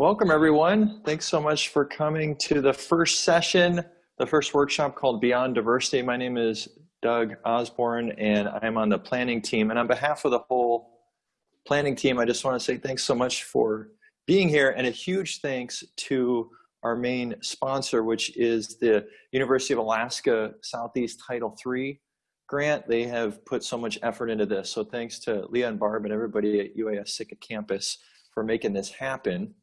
Welcome, everyone. Thanks so much for coming to the first session, the first workshop called Beyond Diversity. My name is Doug Osborne, and I'm on the planning team. And on behalf of the whole planning team, I just want to say thanks so much for being here, and a huge thanks to our main sponsor, which is the University of Alaska Southeast Title III grant. They have put so much effort into this. So thanks to Leah and Barb and everybody at UAS Sitka campus for making this happen.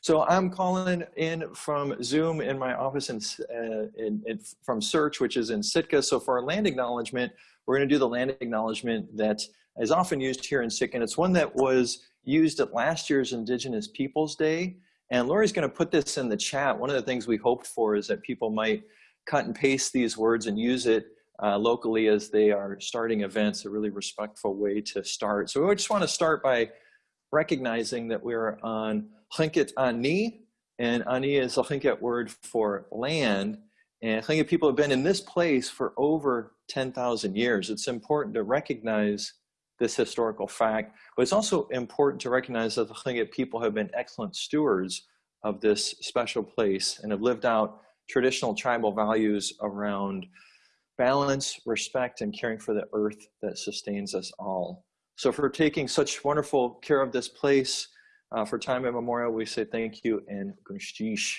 So I'm calling in from Zoom in my office in, uh, in, in, from SEARHC, which is in Sitka. So for our land acknowledgement, we're going to do the land acknowledgement that is often used here in Sitka. And it's one that was used at last year's Indigenous Peoples Day. And Lori's going to put this in the chat. One of the things we hoped for is that people might cut and paste these words and use it uh, locally as they are starting events, a really respectful way to start. So we just want to start by recognizing that we're on Tlingit Ani, and Ani is a Tlingit word for land. And Tlingit people have been in this place for over 10,000 years. It's important to recognize this historical fact, but it's also important to recognize that the Tlingit people have been excellent stewards of this special place and have lived out traditional tribal values around balance, respect, and caring for the earth that sustains us all. So for taking such wonderful care of this place, uh, for time immemorial, we say thank you and gunalchéesh.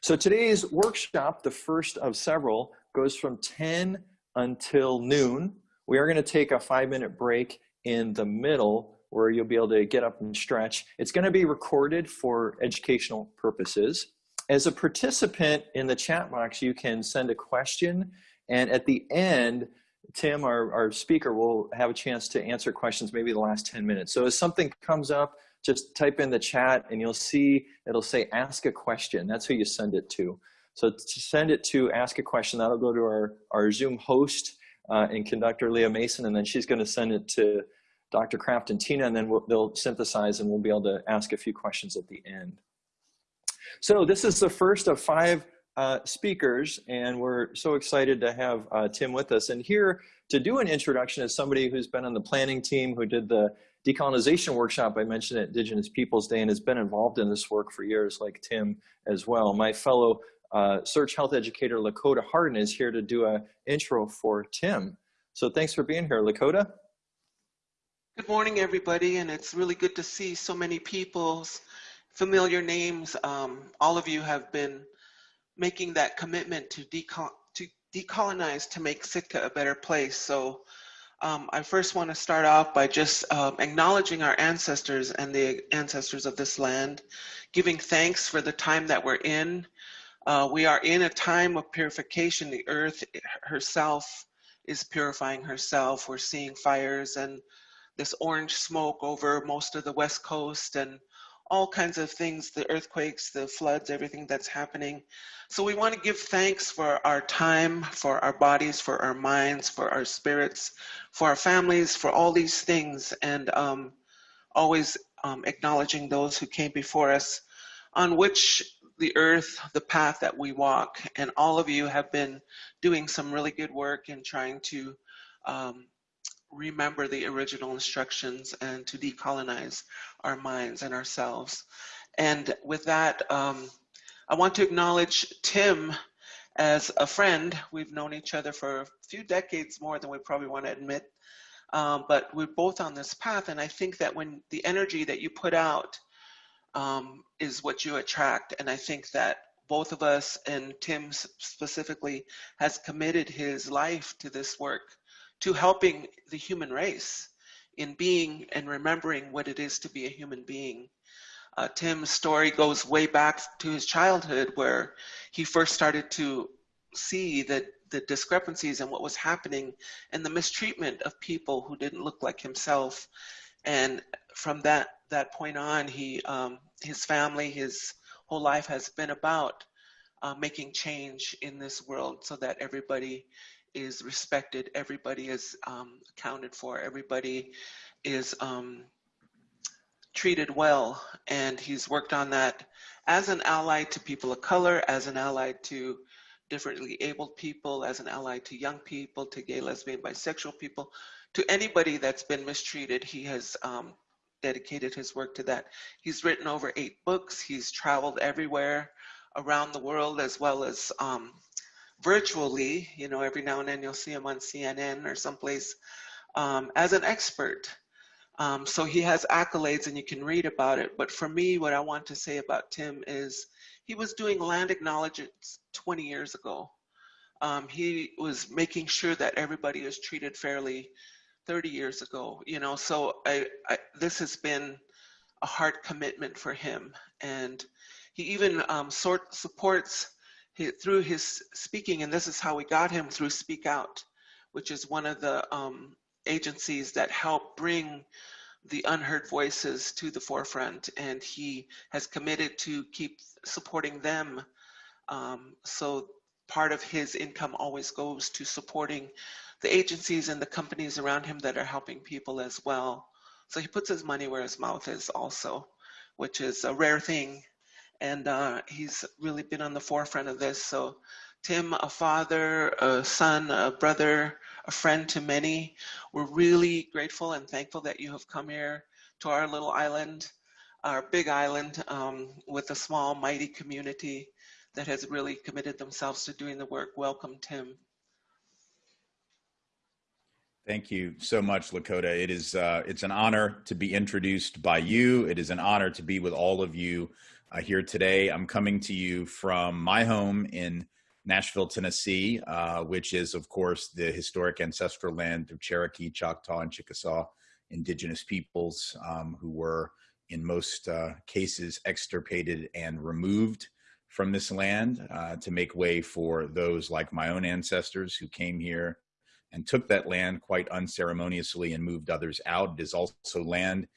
So today's workshop, the first of several, goes from 10 until noon. We are going to take a five minute break in the middle where you'll be able to get up and stretch. It's going to be recorded for educational purposes. As a participant in the chat box, you can send a question and at the end, Tim, our, our speaker, will have a chance to answer questions maybe the last 10 minutes. So if something comes up, just type in the chat and you'll see it'll say ask a question. That's who you send it to. So to send it to ask a question, that'll go to our, our Zoom host uh, and conductor Leah Mason, and then she's going to send it to Dr. Kraft and Tina, and then we'll, they'll synthesize and we'll be able to ask a few questions at the end. So this is the first of five uh, speakers, and we're so excited to have uh, Tim with us. And here to do an introduction is somebody who's been on the planning team, who did the decolonization workshop I mentioned at Indigenous Peoples Day and has been involved in this work for years, like Tim as well. My fellow uh, SEARHC health educator, Lakota Harden, is here to do an intro for Tim. So thanks for being here, Lakota. Good morning, everybody, and it's really good to see so many people's familiar names. Um, all of you have been making that commitment to, deco to decolonize to make Sitka a better place. So um, I first want to start off by just um, acknowledging our ancestors and the ancestors of this land, giving thanks for the time that we're in. Uh, we are in a time of purification. The earth herself is purifying herself. We're seeing fires and this orange smoke over most of the west coast and all kinds of things, the earthquakes, the floods, everything that's happening. So we want to give thanks for our time, for our bodies, for our minds, for our spirits, for our families, for all these things, and um, always um, acknowledging those who came before us, on which the earth, the path that we walk, and all of you have been doing some really good work in trying to um, remember the original instructions and to decolonize our minds and ourselves. And with that, um, I want to acknowledge Tim as a friend. We've known each other for a few decades more than we probably want to admit. Um, but we're both on this path. And I think that when the energy that you put out um, is what you attract. And I think that both of us and Tim specifically has committed his life to this work to helping the human race in being and remembering what it is to be a human being. Uh, Tim's story goes way back to his childhood where he first started to see that the discrepancies and what was happening and the mistreatment of people who didn't look like himself. And from that, that point on, he, um, his family, his whole life has been about uh, making change in this world so that everybody is respected, everybody is um, accounted for, everybody is um, treated well. And he's worked on that as an ally to people of color, as an ally to differently abled people, as an ally to young people, to gay, lesbian, bisexual people, to anybody that's been mistreated. He has um, dedicated his work to that. He's written over eight books. He's traveled everywhere around the world as well as um, virtually. You know, every now and then you'll see him on CNN or someplace um, as an expert. Um, so he has accolades and you can read about it. But for me, what I want to say about Tim is he was doing land acknowledgements 20 years ago. Um, he was making sure that everybody is treated fairly 30 years ago, you know, so I, I this has been a hard commitment for him. And he even um, sort supports through his speaking, and this is how we got him through Speak Out, which is one of the um, agencies that help bring the unheard voices to the forefront. And he has committed to keep supporting them. Um, so part of his income always goes to supporting the agencies and the companies around him that are helping people as well. So he puts his money where his mouth is also, which is a rare thing. And uh, he's really been on the forefront of this. So Tim, a father, a son, a brother, a friend to many, we're really grateful and thankful that you have come here to our little island, our big island um, with a small, mighty community that has really committed themselves to doing the work. Welcome, Tim. Thank you so much, Lakota. It is uh, it's an honor to be introduced by you. It is an honor to be with all of you uh, here today. I'm coming to you from my home in Nashville, Tennessee, uh, which is, of course, the historic ancestral land of Cherokee, Choctaw, and Chickasaw indigenous peoples um, who were, in most uh, cases, extirpated and removed from this land uh, to make way for those like my own ancestors who came here and took that land quite unceremoniously and moved others out. It is also land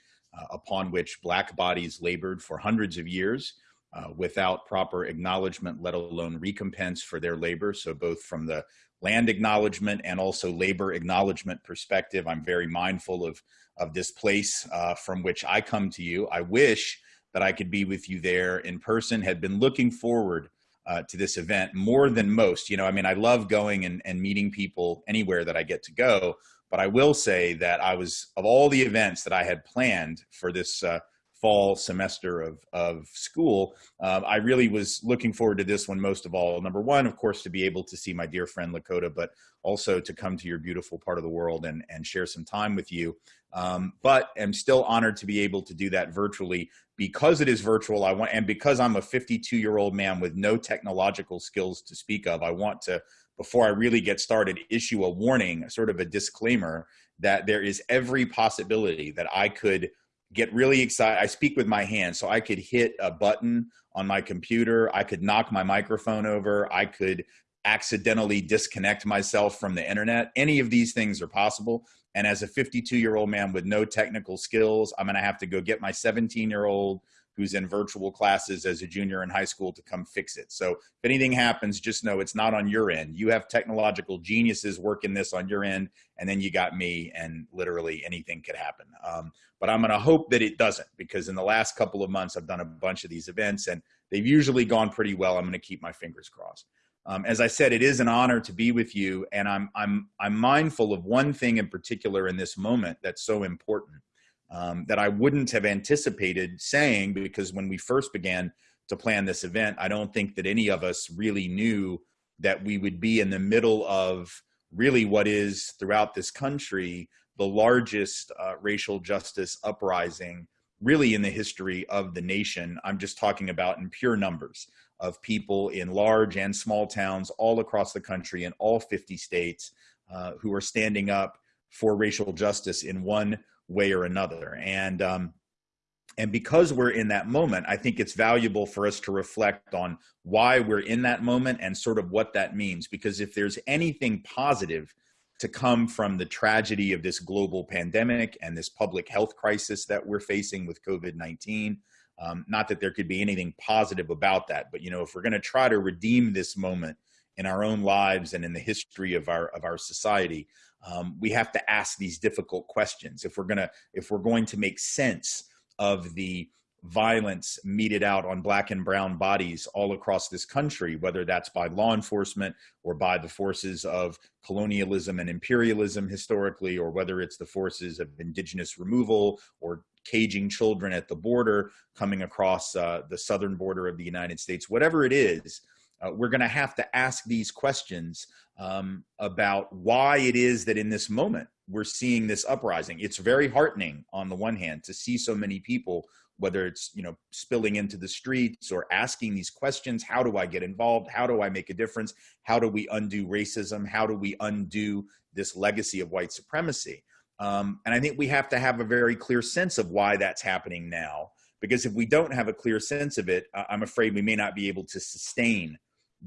upon which black bodies labored for hundreds of years uh, without proper acknowledgement, let alone recompense for their labor. So both from the land acknowledgement and also labor acknowledgement perspective, I'm very mindful of, of this place uh, from which I come to you. I wish that I could be with you there in person, had been looking forward uh, to this event more than most. You know, I mean, I love going and, and meeting people anywhere that I get to go, but I will say that I was, of all the events that I had planned for this uh, fall semester of, of school, uh, I really was looking forward to this one most of all. Number one, of course, to be able to see my dear friend Lakota, but also to come to your beautiful part of the world and, and share some time with you. Um, but I'm still honored to be able to do that virtually because it is virtual. I want, and because I'm a 52 year old man with no technological skills to speak of, I want to, before I really get started, issue a warning, sort of a disclaimer that there is every possibility that I could get really excited. I speak with my hands, so I could hit a button on my computer. I could knock my microphone over. I could accidentally disconnect myself from the internet. Any of these things are possible. And as a 52 year old man with no technical skills, I'm going to have to go get my 17 year old who's in virtual classes as a junior in high school to come fix it. So if anything happens, just know it's not on your end. You have technological geniuses working this on your end, and then you got me, and literally anything could happen. Um, but I'm going to hope that it doesn't because in the last couple of months, I've done a bunch of these events and they've usually gone pretty well. I'm going to keep my fingers crossed. Um, as I said, it is an honor to be with you, and I'm I'm I'm mindful of one thing in particular in this moment that's so important um, that I wouldn't have anticipated saying because when we first began to plan this event, I don't think that any of us really knew that we would be in the middle of really what is throughout this country the largest uh, racial justice uprising really in the history of the nation. I'm just talking about in pure numbers of people in large and small towns all across the country in all 50 states uh, who are standing up for racial justice in one way or another. And um, and because we're in that moment, I think it's valuable for us to reflect on why we're in that moment and sort of what that means. Because if there's anything positive to come from the tragedy of this global pandemic and this public health crisis that we're facing with COVID 19, um, not that there could be anything positive about that, but you know, if we're going to try to redeem this moment in our own lives and in the history of our of our society, um, we have to ask these difficult questions. If we're gonna if we're going to make sense of the violence meted out on black and brown bodies all across this country, whether that's by law enforcement or by the forces of colonialism and imperialism historically, or whether it's the forces of indigenous removal or caging children at the border coming across uh, the southern border of the United States, whatever it is, uh, we're going to have to ask these questions um, about why it is that in this moment we're seeing this uprising. It's very heartening on the one hand to see so many people whether it's you know spilling into the streets or asking these questions how do i get involved? How do i make a difference? How do we undo racism? How do we undo this legacy of white supremacy? Um, and i think we have to have a very clear sense of why that's happening now because if we don't have a clear sense of it i'm afraid we may not be able to sustain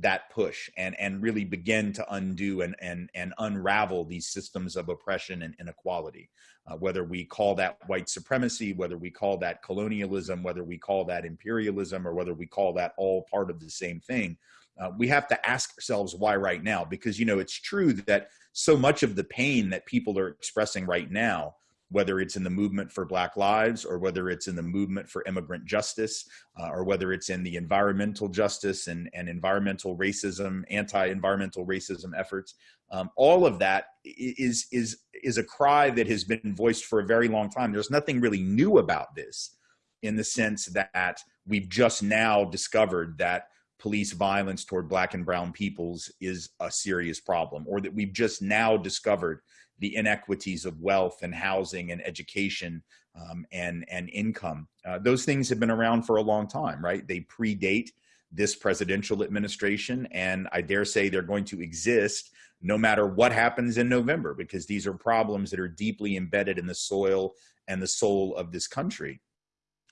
that push and and really begin to undo and and and unravel these systems of oppression and inequality. Uh, whether we call that white supremacy whether we call that colonialism whether we call that imperialism or whether we call that all part of the same thing uh, we have to ask ourselves why right now? Because you know it's true that so much of the pain that people are expressing right now whether it's in the movement for Black Lives or whether it's in the movement for immigrant justice uh, or whether it's in the environmental justice and, and environmental racism, anti-environmental racism efforts. Um, all of that is, is, is a cry that has been voiced for a very long time. There's nothing really new about this in the sense that we've just now discovered that police violence toward black and brown peoples is a serious problem or that we've just now discovered the inequities of wealth and housing and education um, and, and income. Uh, those things have been around for a long time, right? They predate this presidential administration, and I dare say they're going to exist no matter what happens in November, because these are problems that are deeply embedded in the soil and the soul of this country.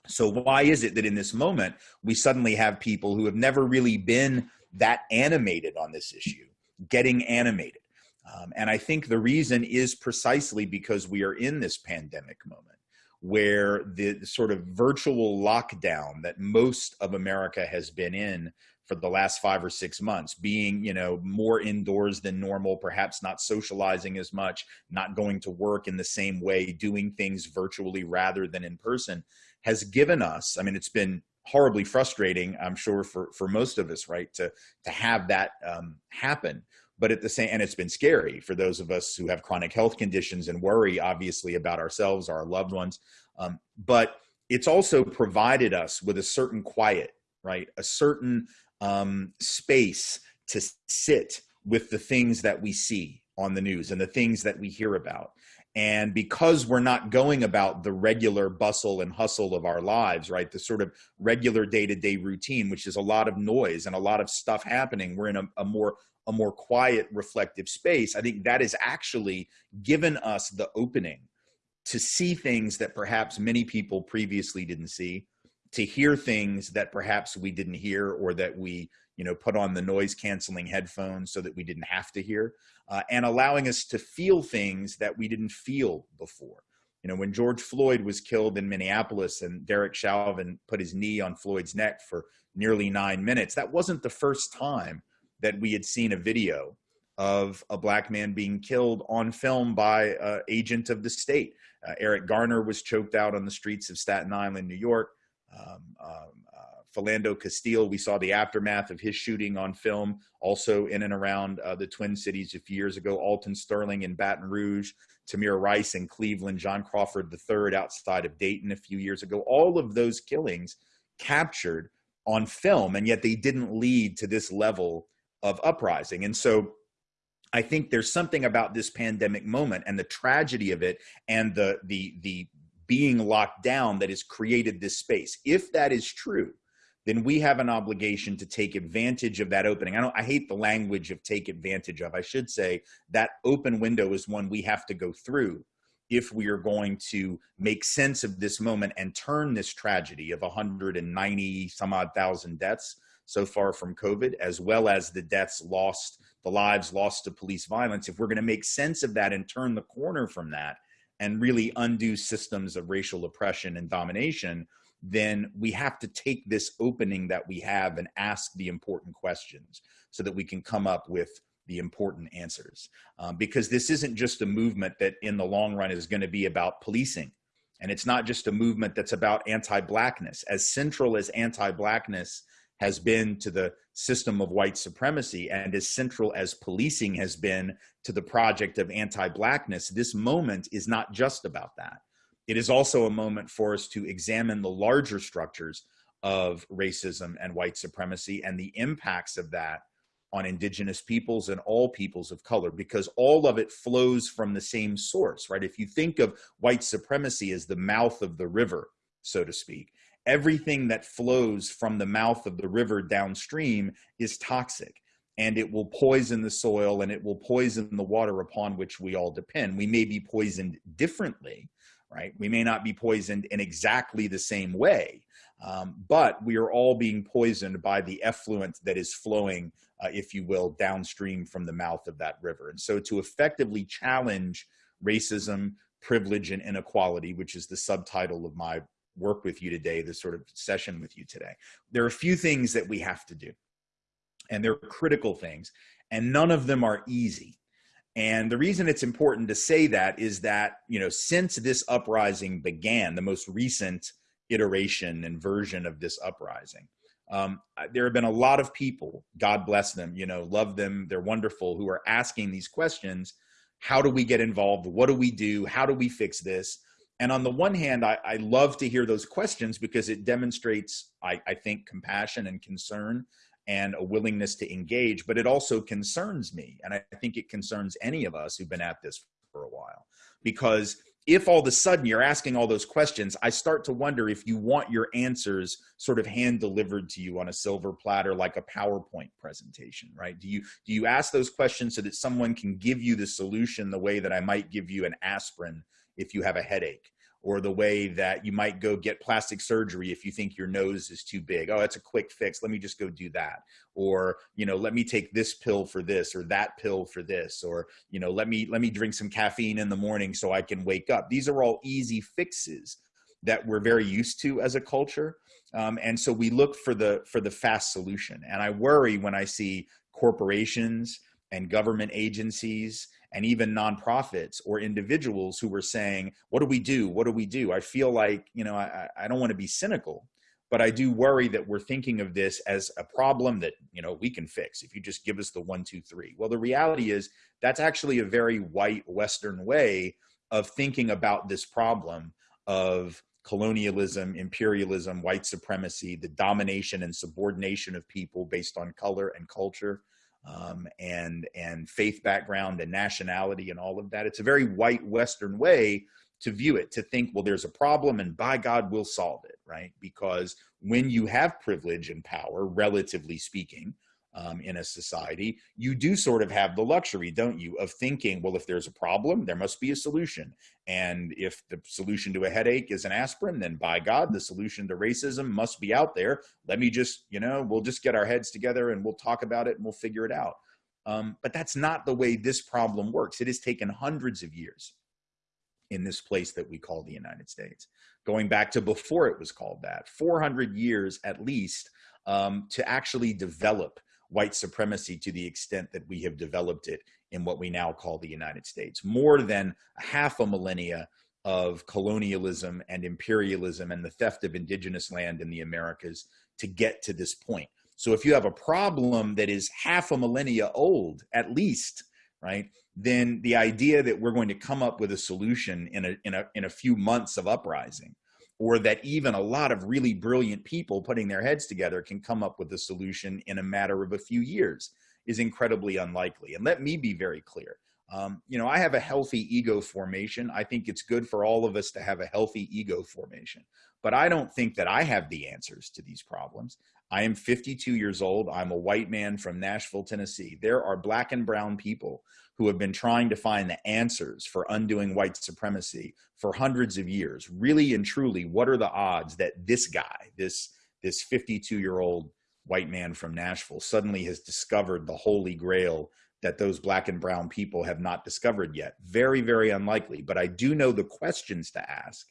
So why is it that in this moment, we suddenly have people who have never really been that animated on this issue, getting animated? Um, and I think the reason is precisely because we are in this pandemic moment where the sort of virtual lockdown that most of America has been in for the last five or six months, being, you know, more indoors than normal, perhaps not socializing as much, not going to work in the same way, doing things virtually rather than in person, has given us, I mean, it's been horribly frustrating, I'm sure, for, for most of us, right, to, to have that um, happen but at the same and it's been scary for those of us who have chronic health conditions and worry obviously about ourselves our loved ones. Um, but it's also provided us with a certain quiet right? A certain um, space to sit with the things that we see on the news and the things that we hear about. And because we're not going about the regular bustle and hustle of our lives right the sort of regular day-to-day routine which is a lot of noise and a lot of stuff happening we're in a, a more a more quiet, reflective space, I think that has actually given us the opening to see things that perhaps many people previously didn't see, to hear things that perhaps we didn't hear or that we you know put on the noise canceling headphones so that we didn't have to hear uh, and allowing us to feel things that we didn't feel before. You know when george floyd was killed in minneapolis and derek chauvin put his knee on floyd's neck for nearly nine minutes that wasn't the first time that we had seen a video of a black man being killed on film by an agent of the state. Uh, Eric Garner was choked out on the streets of Staten Island, New York. Um, um, uh, Philando Castile, we saw the aftermath of his shooting on film, also in and around uh, the Twin Cities a few years ago. Alton Sterling in Baton Rouge, Tamir Rice in Cleveland, John Crawford III outside of Dayton a few years ago. All of those killings captured on film, and yet they didn't lead to this level of uprising. And so I think there's something about this pandemic moment and the tragedy of it and the the the being locked down that has created this space. If that is true, then we have an obligation to take advantage of that opening. I don't I hate the language of take advantage of. I should say that open window is one we have to go through if we are going to make sense of this moment and turn this tragedy of 190 some odd thousand deaths so far from COVID, as well as the deaths lost, the lives lost to police violence, if we're going to make sense of that and turn the corner from that and really undo systems of racial oppression and domination, then we have to take this opening that we have and ask the important questions so that we can come up with the important answers. Um, because this isn't just a movement that in the long run is going to be about policing And it's not just a movement that's about anti-blackness. As central as anti-blackness has been to the system of white supremacy and as central as policing has been to the project of anti-blackness, this moment is not just about that. It is also a moment for us to examine the larger structures of racism and white supremacy and the impacts of that on indigenous peoples and all peoples of color because all of it flows from the same source, right? If you think of white supremacy as the mouth of the river, so to speak, everything that flows from the mouth of the river downstream is toxic and it will poison the soil and it will poison the water upon which we all depend. We may be poisoned differently, right? We may not be poisoned in exactly the same way, um, but we are all being poisoned by the effluent that is flowing, uh, if you will, downstream from the mouth of that river. And so to effectively challenge racism, privilege, and inequality, which is the subtitle of my work with you today, this sort of session with you today, there are a few things that we have to do. And they're critical things, and none of them are easy. And the reason it's important to say that is that, you know, since this uprising began, the most recent iteration and version of this uprising. Um, there have been a lot of people, God bless them, you know, love them, they're wonderful, who are asking these questions. How do we get involved? What do we do? How do we fix this? And on the one hand, I, I love to hear those questions because it demonstrates, I, I think, compassion and concern and a willingness to engage, but it also concerns me. And I think it concerns any of us who've been at this for a while because if all of a sudden you're asking all those questions, I start to wonder if you want your answers sort of hand delivered to you on a silver platter like a PowerPoint presentation, right? Do you do you ask those questions so that someone can give you the solution the way that I might give you an aspirin if you have a headache? or the way that you might go get plastic surgery if you think your nose is too big. Oh, that's a quick fix. Let me just go do that. Or, you know, let me take this pill for this or that pill for this or, you know, let me let me drink some caffeine in the morning so I can wake up. These are all easy fixes that we're very used to as a culture. Um, and so we look for the for the fast solution. And I worry when I see corporations and government agencies and even nonprofits or individuals who were saying, what do we do? What do we do? I feel like, you know, I, I don't want to be cynical, but I do worry that we're thinking of this as a problem that, you know, we can fix if you just give us the one, two, three. Well, the reality is that's actually a very white Western way of thinking about this problem of colonialism, imperialism, white supremacy, the domination and subordination of people based on color and culture um, and and faith background and nationality and all of that. It's a very white Western way to view it, to think, well, there's a problem and by God, we'll solve it, right? Because when you have privilege and power, relatively speaking, um, in a society, you do sort of have the luxury, don't you, of thinking, well, if there's a problem, there must be a solution. And if the solution to a headache is an aspirin, then by God, the solution to racism must be out there. Let me just, you know, we'll just get our heads together and we'll talk about it and we'll figure it out. Um, but that's not the way this problem works. It has taken hundreds of years in this place that we call the United States, going back to before it was called that, 400 years at least um, to actually develop white supremacy to the extent that we have developed it in what we now call the United States. More than half a millennia of colonialism and imperialism and the theft of indigenous land in the Americas to get to this point. So if you have a problem that is half a millennia old, at least, right, then the idea that we're going to come up with a solution in a, in a, in a few months of uprising or that even a lot of really brilliant people putting their heads together can come up with a solution in a matter of a few years is incredibly unlikely. And let me be very clear. Um, you know, I have a healthy ego formation. I think it's good for all of us to have a healthy ego formation. But I don't think that I have the answers to these problems. I am 52 years old. I'm a white man from Nashville, Tennessee. There are black and brown people who have been trying to find the answers for undoing white supremacy for hundreds of years. Really and truly, what are the odds that this guy, this this 52 year old white man from Nashville, suddenly has discovered the holy grail that those black and brown people have not discovered yet? Very, very unlikely. But I do know the questions to ask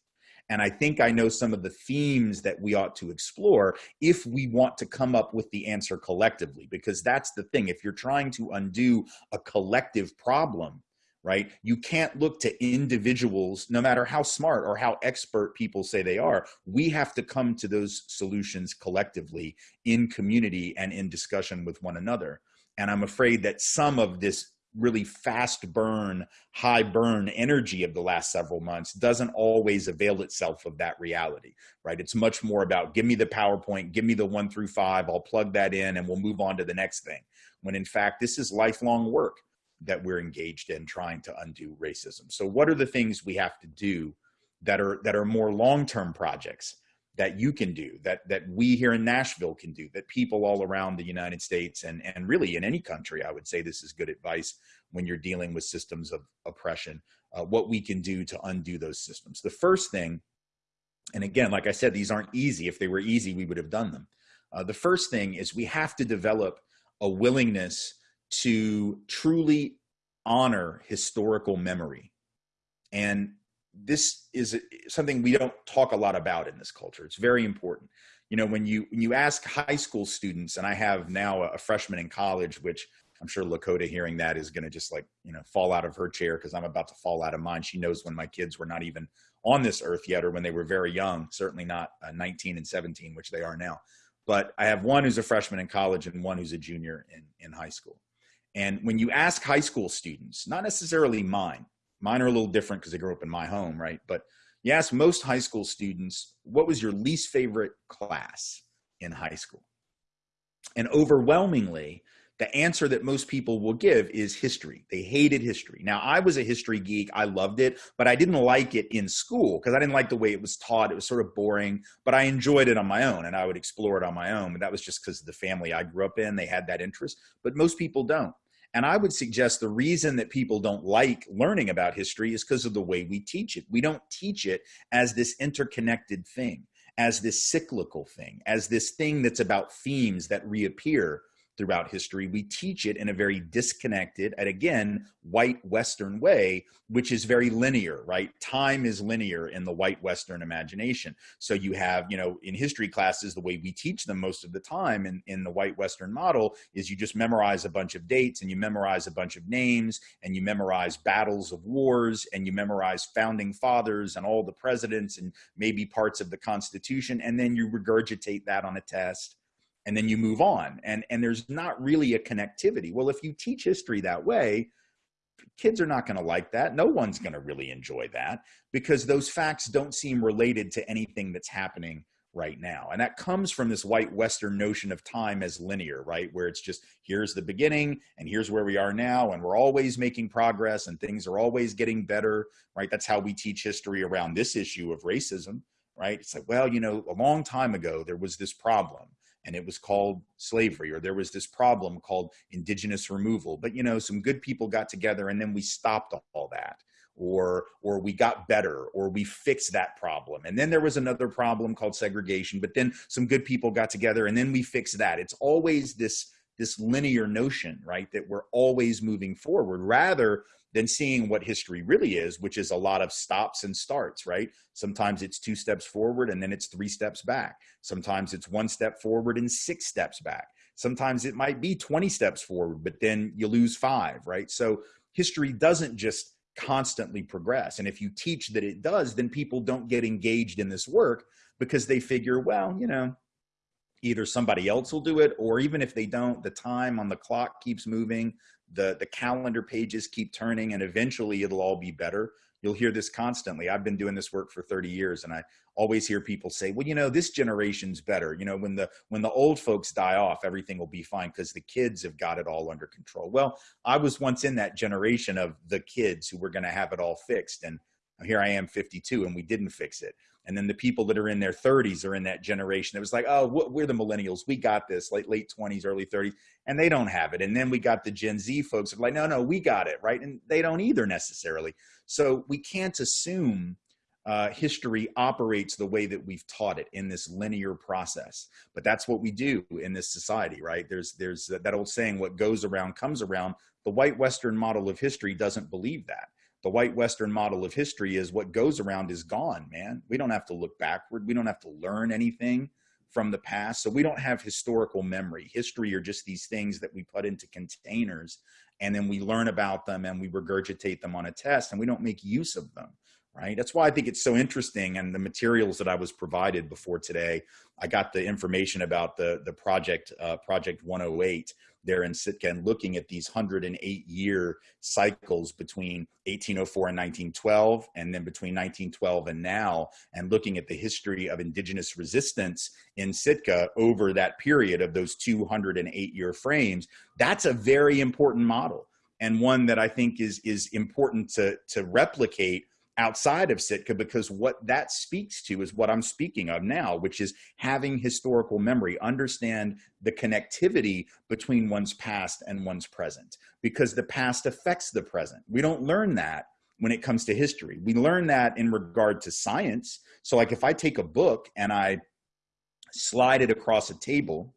and I think I know some of the themes that we ought to explore if we want to come up with the answer collectively, because that's the thing. If you're trying to undo a collective problem, right? You can't look to individuals, no matter how smart or how expert people say they are. We have to come to those solutions collectively in community and in discussion with one another. And I'm afraid that some of this really fast burn, high burn energy of the last several months doesn't always avail itself of that reality, right? It's much more about give me the PowerPoint, give me the one through five, I'll plug that in and we'll move on to the next thing. When in fact, this is lifelong work that we're engaged in trying to undo racism. So what are the things we have to do that are that are more long-term projects that you can do, that that we here in Nashville can do, that people all around the United States and and really in any country, I would say this is good advice when you're dealing with systems of oppression. Uh, what we can do to undo those systems. The first thing, and again, like I said, these aren't easy. If they were easy, we would have done them. Uh, the first thing is we have to develop a willingness to truly honor historical memory. And this is something we don't talk a lot about in this culture. It's very important. You know, when you when you ask high school students, and I have now a, freshman in college, which I'm sure Lakota hearing that is going to just like you know fall out of her chair because I'm about to fall out of mine. She knows when my kids were not even on this earth yet, or when they were very young. Certainly not uh, 19 and 17, which they are now. But I have one who's a freshman in college and one who's a junior in in high school. And when you ask high school students, not necessarily mine, Mine are a little different because they grew up in my home, right? But you ask most high school students, what was your least favorite class in high school? And overwhelmingly, the answer that most people will give is history. They hated history. Now, I was a history geek. I loved it, but I didn't like it in school because I didn't like the way it was taught. It was sort of boring, but I enjoyed it on my own and I would explore it on my own. But that was just because of the family I grew up in. They had that interest, but most people don't. And I would suggest the reason that people don't like learning about history is because of the way we teach it. We don't teach it as this interconnected thing, as this cyclical thing, as this thing that's about themes that reappear throughout history. We teach it in a very disconnected and again, white Western way, which is very linear, right? Time is linear in the white Western imagination. So you have, you know, in history classes, the way we teach them most of the time in, in the white Western model is you just memorize a bunch of dates and you memorize a bunch of names and you memorize battles of wars and you memorize founding fathers and all the presidents and maybe parts of the Constitution. And then you regurgitate that on a test and then you move on. And and there's not really a connectivity. Well if you teach history that way kids are not going to like that. No one's going to really enjoy that because those facts don't seem related to anything that's happening right now. And that comes from this white western notion of time as linear right? Where it's just here's the beginning and here's where we are now and we're always making progress and things are always getting better right? That's how we teach history around this issue of racism right? It's like well you know a long time ago there was this problem and it was called slavery or there was this problem called indigenous removal. But you know some good people got together and then we stopped all that or or we got better or we fixed that problem. And then there was another problem called segregation but then some good people got together and then we fixed that. It's always this this linear notion right that we're always moving forward. Rather than seeing what history really is, which is a lot of stops and starts, right? Sometimes it's two steps forward and then it's three steps back. Sometimes it's one step forward and six steps back. Sometimes it might be 20 steps forward, but then you lose five, right? So history doesn't just constantly progress. And if you teach that it does, then people don't get engaged in this work because they figure, well, you know, either somebody else will do it or even if they don't the time on the clock keeps moving the the calendar pages keep turning and eventually it'll all be better. You'll hear this constantly. I've been doing this work for 30 years and i always hear people say well you know this generation's better. You know when the when the old folks die off everything will be fine because the kids have got it all under control. Well i was once in that generation of the kids who were going to have it all fixed and here i am 52 and we didn't fix it and then the people that are in their 30s are in that generation it was like oh we're the millennials. We got this late late 20s early 30s and they don't have it. And then we got the gen z folks are like no no we got it right? And they don't either necessarily. So we can't assume uh, history operates the way that we've taught it in this linear process. But that's what we do in this society right? There's there's that old saying what goes around comes around. The white western model of history doesn't believe that the white Western model of history is what goes around is gone, man. We don't have to look backward. We don't have to learn anything from the past. So we don't have historical memory. History are just these things that we put into containers and then we learn about them and we regurgitate them on a test and we don't make use of them right that's why i think it's so interesting and the materials that i was provided before today i got the information about the the project uh, project 108 there in sitka and looking at these 108 year cycles between 1804 and 1912 and then between 1912 and now and looking at the history of indigenous resistance in sitka over that period of those 208 year frames that's a very important model and one that i think is is important to to replicate outside of Sitka because what that speaks to is what I'm speaking of now, which is having historical memory, understand the connectivity between one's past and one's present because the past affects the present. We don't learn that when it comes to history. We learn that in regard to science. So like if I take a book and I slide it across a table,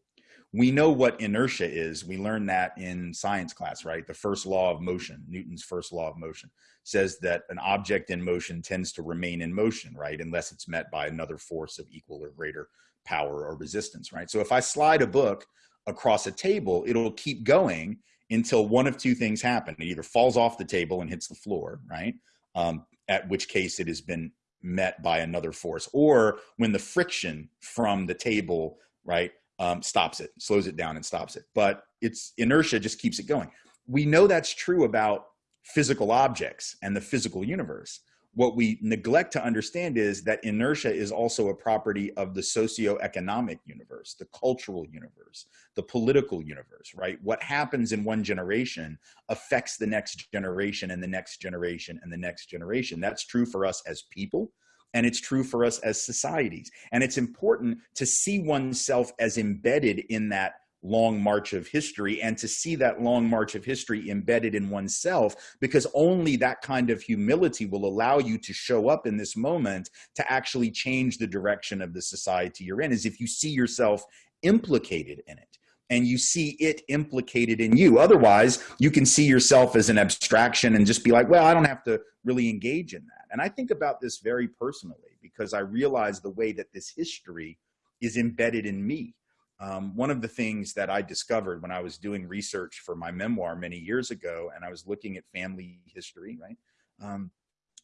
we know what inertia is. We learned that in science class, right? The first law of motion, Newton's first law of motion, says that an object in motion tends to remain in motion, right? Unless it's met by another force of equal or greater power or resistance, right? So if I slide a book across a table, it'll keep going until one of two things happen. It either falls off the table and hits the floor, right? Um, at which case it has been met by another force, or when the friction from the table, right, um, stops it, slows it down and stops it. But its inertia just keeps it going. We know that's true about physical objects and the physical universe. What we neglect to understand is that inertia is also a property of the socio-economic universe, the cultural universe, the political universe, right? What happens in one generation affects the next generation and the next generation and the next generation. That's true for us as people and it's true for us as societies. And it's important to see oneself as embedded in that long march of history and to see that long march of history embedded in oneself because only that kind of humility will allow you to show up in this moment to actually change the direction of the society you're in is if you see yourself implicated in it and you see it implicated in you. Otherwise, you can see yourself as an abstraction and just be like, well, I don't have to really engage in that. And I think about this very personally because I realize the way that this history is embedded in me. Um, one of the things that I discovered when I was doing research for my memoir many years ago, and I was looking at family history, right? Um,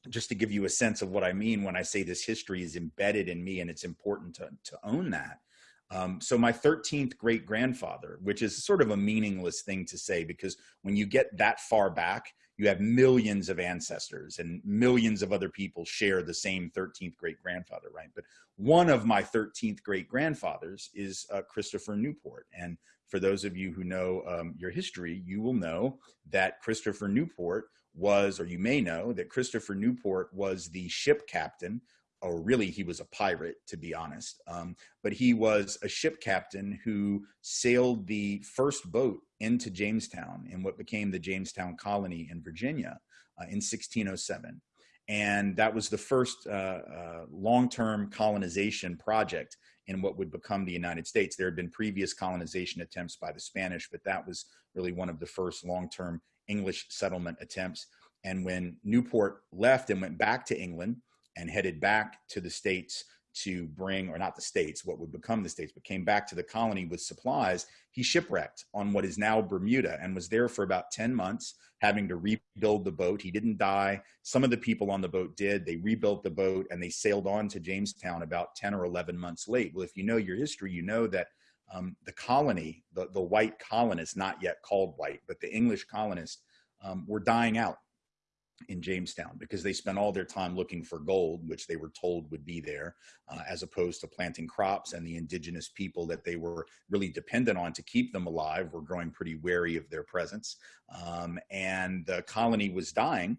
just to give you a sense of what I mean when I say this history is embedded in me and it's important to, to own that um, so my 13th great grandfather, which is sort of a meaningless thing to say because when you get that far back, you have millions of ancestors and millions of other people share the same 13th great grandfather, right? But one of my 13th great grandfathers is uh, Christopher Newport. And for those of you who know um, your history, you will know that Christopher Newport was, or you may know that Christopher Newport was the ship captain or really he was a pirate to be honest um, but he was a ship captain who sailed the first boat into jamestown in what became the jamestown colony in virginia uh, in 1607 and that was the first uh, uh, long-term colonization project in what would become the united states. There had been previous colonization attempts by the spanish but that was really one of the first long-term english settlement attempts. And when newport left and went back to england and headed back to the states to bring, or not the states, what would become the states, but came back to the colony with supplies, he shipwrecked on what is now Bermuda and was there for about 10 months, having to rebuild the boat. He didn't die. Some of the people on the boat did. They rebuilt the boat and they sailed on to Jamestown about 10 or 11 months late. Well, if you know your history, you know that um, the colony, the, the white colonists, not yet called white, but the English colonists, um, were dying out in Jamestown because they spent all their time looking for gold, which they were told would be there, uh, as opposed to planting crops. And the indigenous people that they were really dependent on to keep them alive were growing pretty wary of their presence. Um, and the colony was dying.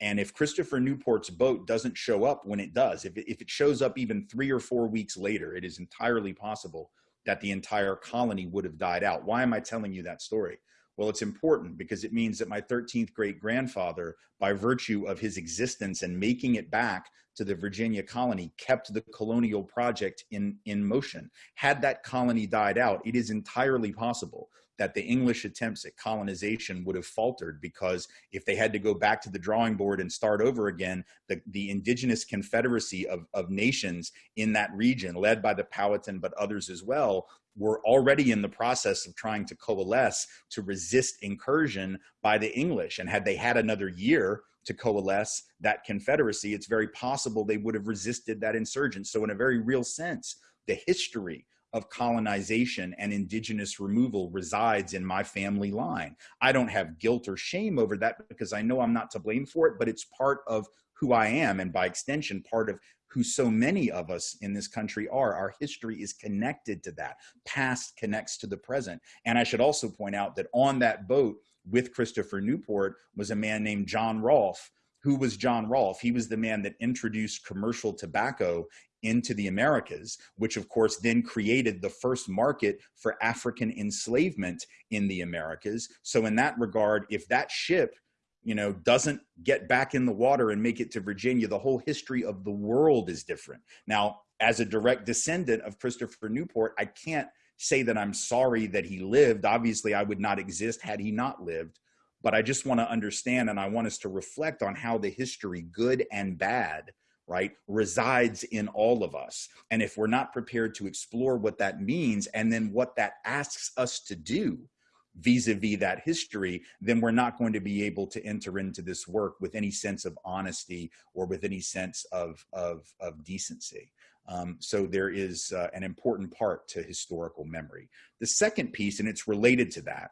And if Christopher Newport's boat doesn't show up when it does, if if it shows up even three or four weeks later, it is entirely possible that the entire colony would have died out. Why am I telling you that story? Well, it's important because it means that my 13th great grandfather, by virtue of his existence and making it back to the Virginia colony, kept the colonial project in, in motion. Had that colony died out, it is entirely possible that the English attempts at colonization would have faltered because if they had to go back to the drawing board and start over again, the, the indigenous confederacy of, of nations in that region, led by the Powhatan, but others as well, were already in the process of trying to coalesce to resist incursion by the English. And had they had another year to coalesce that confederacy, it's very possible they would have resisted that insurgence. So in a very real sense, the history of colonization and indigenous removal resides in my family line. I don't have guilt or shame over that because I know I'm not to blame for it, but it's part of who I am and by extension, part of who so many of us in this country are. Our history is connected to that. Past connects to the present. And I should also point out that on that boat with Christopher Newport was a man named John Rolfe, who was John Rolfe? He was the man that introduced commercial tobacco into the Americas, which of course then created the first market for African enslavement in the Americas. So in that regard, if that ship you know, doesn't get back in the water and make it to Virginia, the whole history of the world is different. Now, as a direct descendant of Christopher Newport, I can't say that I'm sorry that he lived. Obviously, I would not exist had he not lived. But I just want to understand and I want us to reflect on how the history, good and bad, right, resides in all of us. And if we're not prepared to explore what that means and then what that asks us to do vis-a-vis -vis that history, then we're not going to be able to enter into this work with any sense of honesty or with any sense of, of, of decency. Um, so there is uh, an important part to historical memory. The second piece, and it's related to that,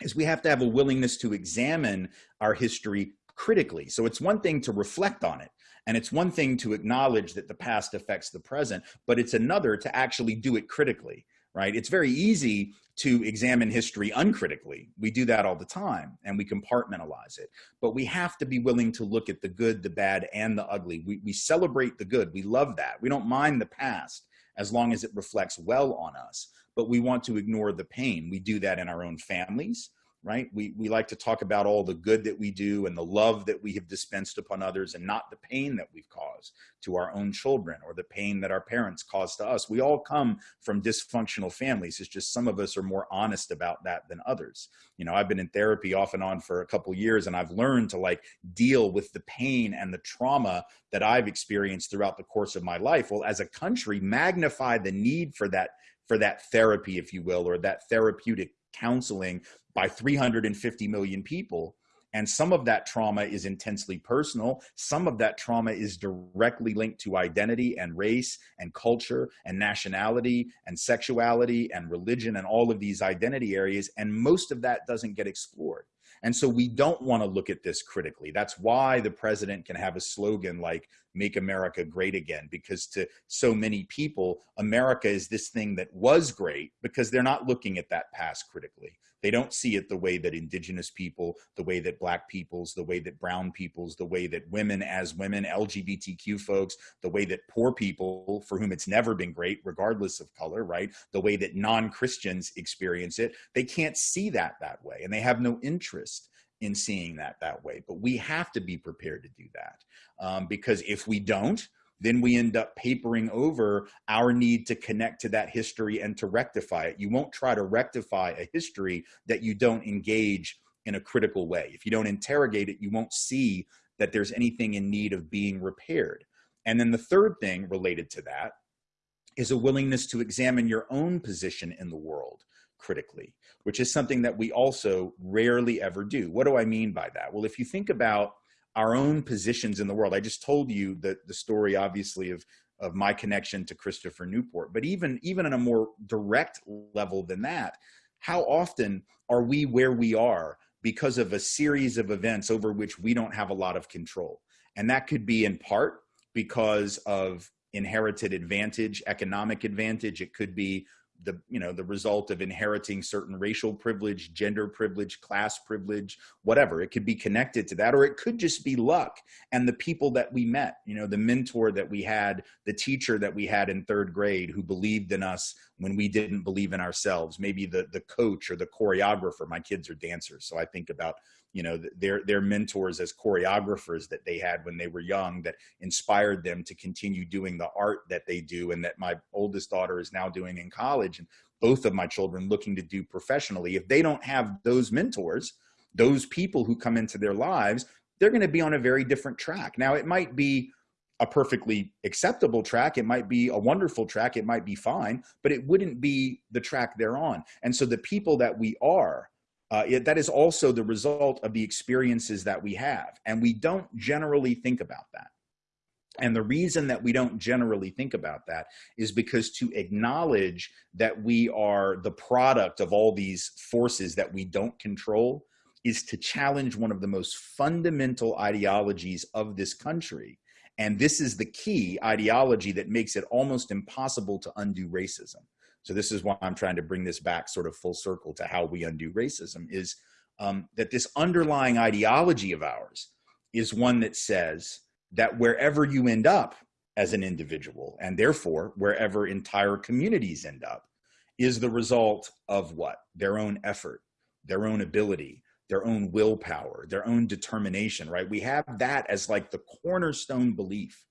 is we have to have a willingness to examine our history critically. So it's one thing to reflect on it. And it's one thing to acknowledge that the past affects the present, but it's another to actually do it critically, right? It's very easy to examine history uncritically. We do that all the time and we compartmentalize it. But we have to be willing to look at the good, the bad, and the ugly. We, we celebrate the good. We love that. We don't mind the past as long as it reflects well on us. But we want to ignore the pain. We do that in our own families right? We, we like to talk about all the good that we do and the love that we have dispensed upon others and not the pain that we've caused to our own children or the pain that our parents caused to us. We all come from dysfunctional families. It's just some of us are more honest about that than others. You know, I've been in therapy off and on for a couple years and I've learned to like deal with the pain and the trauma that I've experienced throughout the course of my life. Well, as a country, magnify the need for that for that therapy, if you will, or that therapeutic counseling by 350 million people. And some of that trauma is intensely personal. Some of that trauma is directly linked to identity and race and culture and nationality and sexuality and religion and all of these identity areas. And most of that doesn't get explored. And so we don't want to look at this critically. That's why the president can have a slogan like make America great again, because to so many people, America is this thing that was great because they're not looking at that past critically. They don't see it the way that indigenous people, the way that black peoples, the way that brown peoples, the way that women as women, LGBTQ folks, the way that poor people for whom it's never been great, regardless of color, right? The way that non-Christians experience it, they can't see that that way and they have no interest in seeing that that way. But we have to be prepared to do that um, because if we don't, then we end up papering over our need to connect to that history and to rectify it. You won't try to rectify a history that you don't engage in a critical way. If you don't interrogate it, you won't see that there's anything in need of being repaired. And then the third thing related to that is a willingness to examine your own position in the world critically, which is something that we also rarely ever do. What do I mean by that? Well, if you think about our own positions in the world. I just told you that the story, obviously, of of my connection to Christopher Newport. But even even on a more direct level than that, how often are we where we are because of a series of events over which we don't have a lot of control? And that could be in part because of inherited advantage, economic advantage. It could be the you know the result of inheriting certain racial privilege gender privilege class privilege whatever. It could be connected to that or it could just be luck and the people that we met you know the mentor that we had the teacher that we had in third grade who believed in us when we didn't believe in ourselves. Maybe the the coach or the choreographer. My kids are dancers so i think about you know their their mentors as choreographers that they had when they were young that inspired them to continue doing the art that they do and that my oldest daughter is now doing in college and both of my children looking to do professionally if they don't have those mentors those people who come into their lives they're going to be on a very different track now it might be a perfectly acceptable track. It might be a wonderful track. It might be fine, but it wouldn't be the track they're on. And so the people that we are uh, it, that is also the result of the experiences that we have. And we don't generally think about that. And the reason that we don't generally think about that is because to acknowledge that we are the product of all these forces that we don't control is to challenge one of the most fundamental ideologies of this country. And this is the key ideology that makes it almost impossible to undo racism. So this is why I'm trying to bring this back sort of full circle to how we undo racism is um, that this underlying ideology of ours is one that says that wherever you end up as an individual and therefore wherever entire communities end up is the result of what? Their own effort, their own ability, their own willpower, their own determination, right? We have that as like the cornerstone belief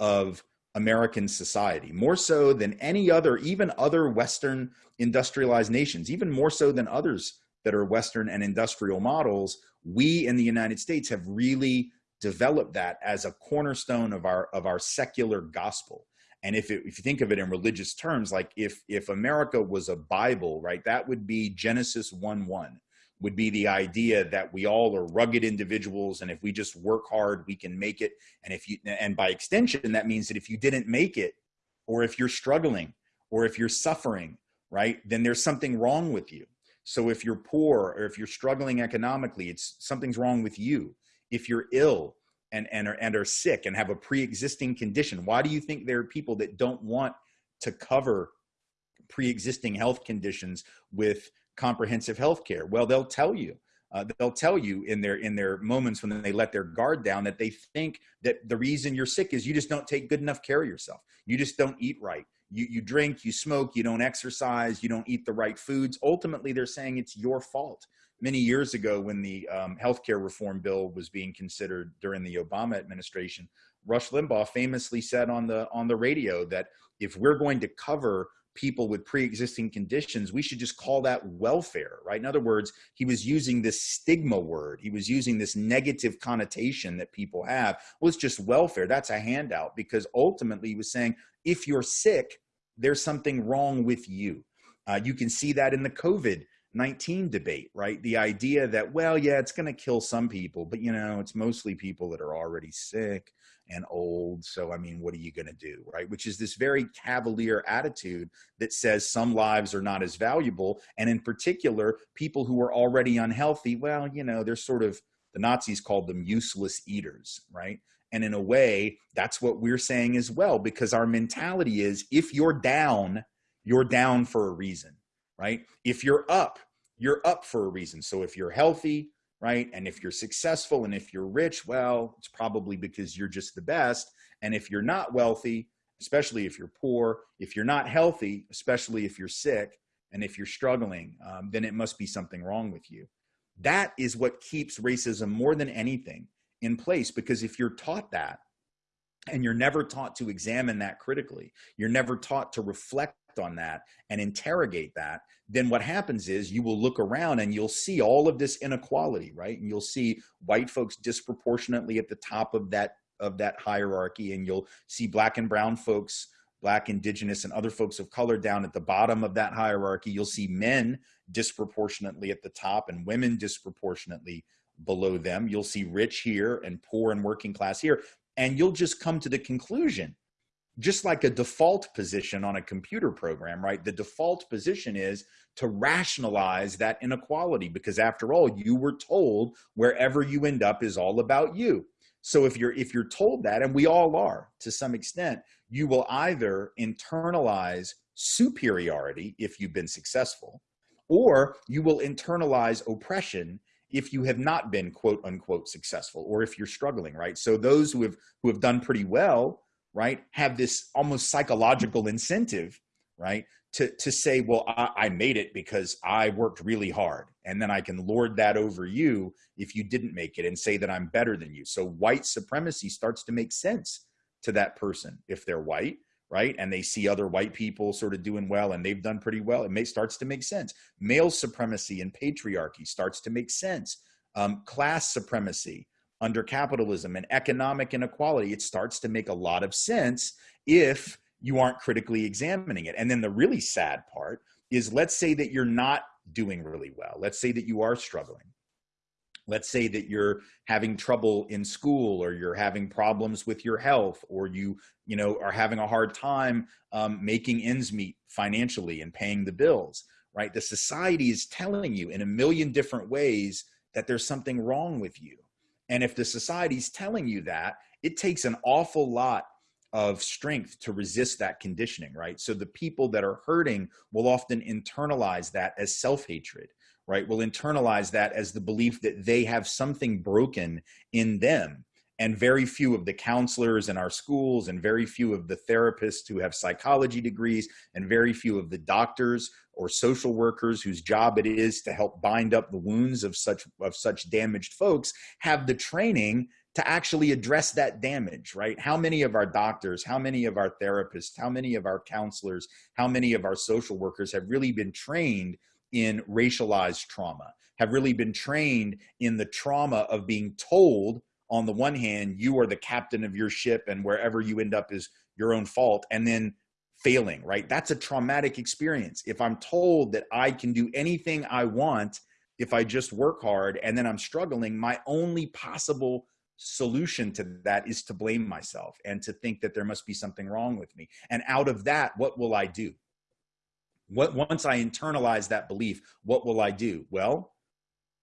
of American society, more so than any other, even other Western industrialized nations, even more so than others that are Western and industrial models. We in the United States have really developed that as a cornerstone of our of our secular gospel. And if, it, if you think of it in religious terms, like if if America was a Bible, right, that would be Genesis 1 1 would be the idea that we all are rugged individuals and if we just work hard we can make it. And if you and by extension that means that if you didn't make it or if you're struggling or if you're suffering right then there's something wrong with you. So if you're poor or if you're struggling economically it's something's wrong with you. If you're ill and and are, and are sick and have a pre-existing condition why do you think there are people that don't want to cover pre-existing health conditions with comprehensive health care? Well, they'll tell you. Uh, they'll tell you in their in their moments when they let their guard down that they think that the reason you're sick is you just don't take good enough care of yourself. You just don't eat right. You you drink, you smoke, you don't exercise, you don't eat the right foods. Ultimately, they're saying it's your fault. Many years ago, when the um, healthcare reform bill was being considered during the Obama administration, Rush Limbaugh famously said on the on the radio that if we're going to cover people with pre-existing conditions we should just call that welfare right? In other words he was using this stigma word. He was using this negative connotation that people have. Well it's just welfare. That's a handout because ultimately he was saying if you're sick there's something wrong with you. Uh, you can see that in the covid 19 debate, right? The idea that, well, yeah, it's going to kill some people, but you know, it's mostly people that are already sick and old. So, I mean, what are you going to do, right? Which is this very cavalier attitude that says some lives are not as valuable. And in particular, people who are already unhealthy, well, you know, they're sort of, the Nazis called them useless eaters, right? And in a way, that's what we're saying as well, because our mentality is if you're down, you're down for a reason, right? If you're up, you're up for a reason. So if you're healthy, right? And if you're successful and if you're rich, well, it's probably because you're just the best. And if you're not wealthy, especially if you're poor, if you're not healthy, especially if you're sick, and if you're struggling, um, then it must be something wrong with you. That is what keeps racism more than anything in place because if you're taught that, and you're never taught to examine that critically, you're never taught to reflect on that and interrogate that, then what happens is you will look around and you'll see all of this inequality, right? And you'll see white folks disproportionately at the top of that of that hierarchy, and you'll see black and brown folks, black, indigenous, and other folks of color down at the bottom of that hierarchy. You'll see men disproportionately at the top and women disproportionately below them. You'll see rich here and poor and working class here. And you'll just come to the conclusion just like a default position on a computer program, right? The default position is to rationalize that inequality because after all, you were told wherever you end up is all about you. So if you're if you're told that, and we all are to some extent, you will either internalize superiority if you've been successful, or you will internalize oppression if you have not been quote unquote successful or if you're struggling right so those who have who have done pretty well right have this almost psychological incentive right to to say well I, I, made it because i worked really hard and then i can lord that over you if you didn't make it and say that i'm better than you. So white supremacy starts to make sense to that person if they're white right and they see other white people sort of doing well and they've done pretty well it may starts to make sense. Male supremacy and patriarchy starts to make sense. Um, class supremacy under capitalism and economic inequality it starts to make a lot of sense if you aren't critically examining it. And then the really sad part is let's say that you're not doing really well. Let's say that you are struggling. Let's say that you're having trouble in school or you're having problems with your health or you you know are having a hard time um, making ends meet financially and paying the bills right? The society is telling you in a million different ways that there's something wrong with you and if the society's telling you that it takes an awful lot of strength to resist that conditioning right so the people that are hurting will often internalize that as self-hatred right, will internalize that as the belief that they have something broken in them. And very few of the counselors in our schools, and very few of the therapists who have psychology degrees, and very few of the doctors or social workers whose job it is to help bind up the wounds of such of such damaged folks have the training to actually address that damage, right? How many of our doctors, how many of our therapists, how many of our counselors, how many of our social workers have really been trained in racialized trauma, have really been trained in the trauma of being told on the one hand, you are the captain of your ship and wherever you end up is your own fault. And then failing, right? That's a traumatic experience. If I'm told that I can do anything I want if I just work hard and then I'm struggling, my only possible solution to that is to blame myself and to think that there must be something wrong with me. And out of that, what will I do? What once I internalize that belief, what will I do? Well,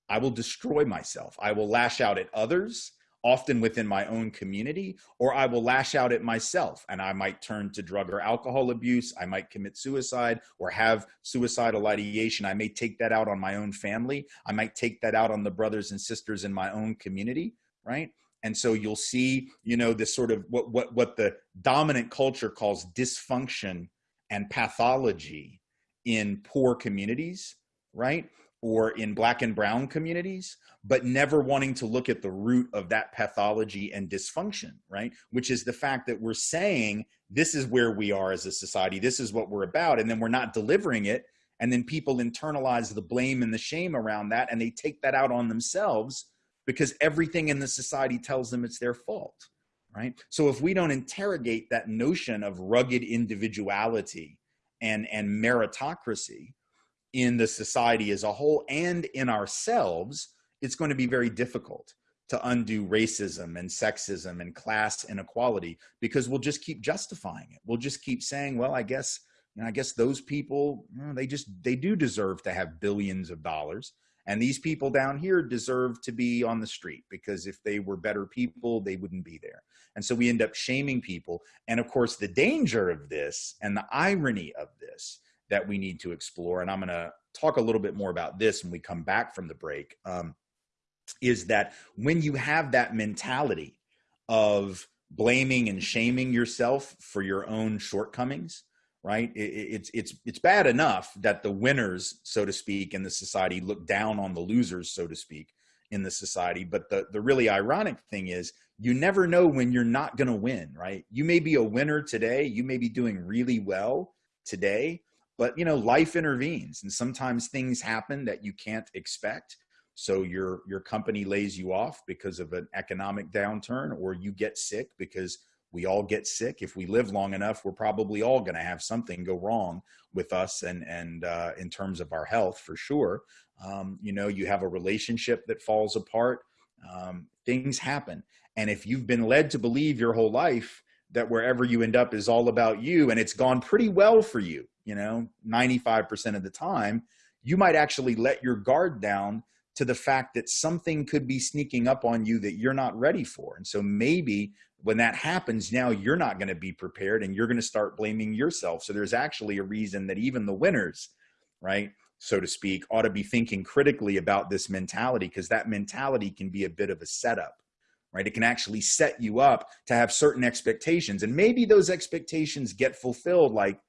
I will destroy myself. I will lash out at others, often within my own community, or I will lash out at myself and I might turn to drug or alcohol abuse. I might commit suicide or have suicidal ideation. I may take that out on my own family. I might take that out on the brothers and sisters in my own community, right? And so you'll see, you know, this sort of what what what the dominant culture calls dysfunction and pathology in poor communities, right? Or in black and brown communities, but never wanting to look at the root of that pathology and dysfunction, right? Which is the fact that we're saying this is where we are as a society, this is what we're about, and then we're not delivering it. And then people internalize the blame and the shame around that, and they take that out on themselves because everything in the society tells them it's their fault, right? So if we don't interrogate that notion of rugged individuality and and meritocracy in the society as a whole and in ourselves it's going to be very difficult to undo racism and sexism and class inequality because we'll just keep justifying it we'll just keep saying well i guess you know, i guess those people you know, they just they do deserve to have billions of dollars and these people down here deserve to be on the street because if they were better people, they wouldn't be there. And so we end up shaming people. And of course, the danger of this and the irony of this that we need to explore, and I'm going to talk a little bit more about this when we come back from the break, um, is that when you have that mentality of blaming and shaming yourself for your own shortcomings, right? It, it's it's it's bad enough that the winners, so to speak, in the society look down on the losers, so to speak, in the society. But the the really ironic thing is, you never know when you're not going to win, right? You may be a winner today, you may be doing really well today, but you know life intervenes, and sometimes things happen that you can't expect. So your your company lays you off because of an economic downturn, or you get sick because we all get sick. If we live long enough we're probably all going to have something go wrong with us and and uh, in terms of our health for sure. Um, you know you have a relationship that falls apart. Um, things happen. And if you've been led to believe your whole life that wherever you end up is all about you and it's gone pretty well for you you know 95% of the time you might actually let your guard down to the fact that something could be sneaking up on you that you're not ready for. And so maybe when that happens, now you're not going to be prepared and you're going to start blaming yourself. So there's actually a reason that even the winners, right, so to speak, ought to be thinking critically about this mentality because that mentality can be a bit of a setup, right? It can actually set you up to have certain expectations. And maybe those expectations get fulfilled like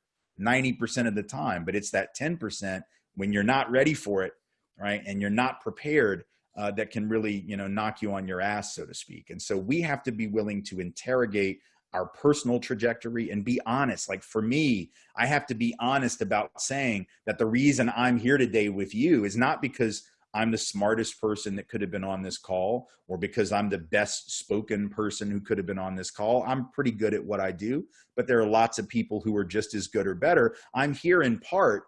90% of the time, but it's that 10% when you're not ready for it, right? And you're not prepared uh, that can really, you know, knock you on your ass, so to speak. And so we have to be willing to interrogate our personal trajectory and be honest. Like for me, I have to be honest about saying that the reason I'm here today with you is not because I'm the smartest person that could have been on this call or because I'm the best spoken person who could have been on this call. I'm pretty good at what I do, but there are lots of people who are just as good or better. I'm here in part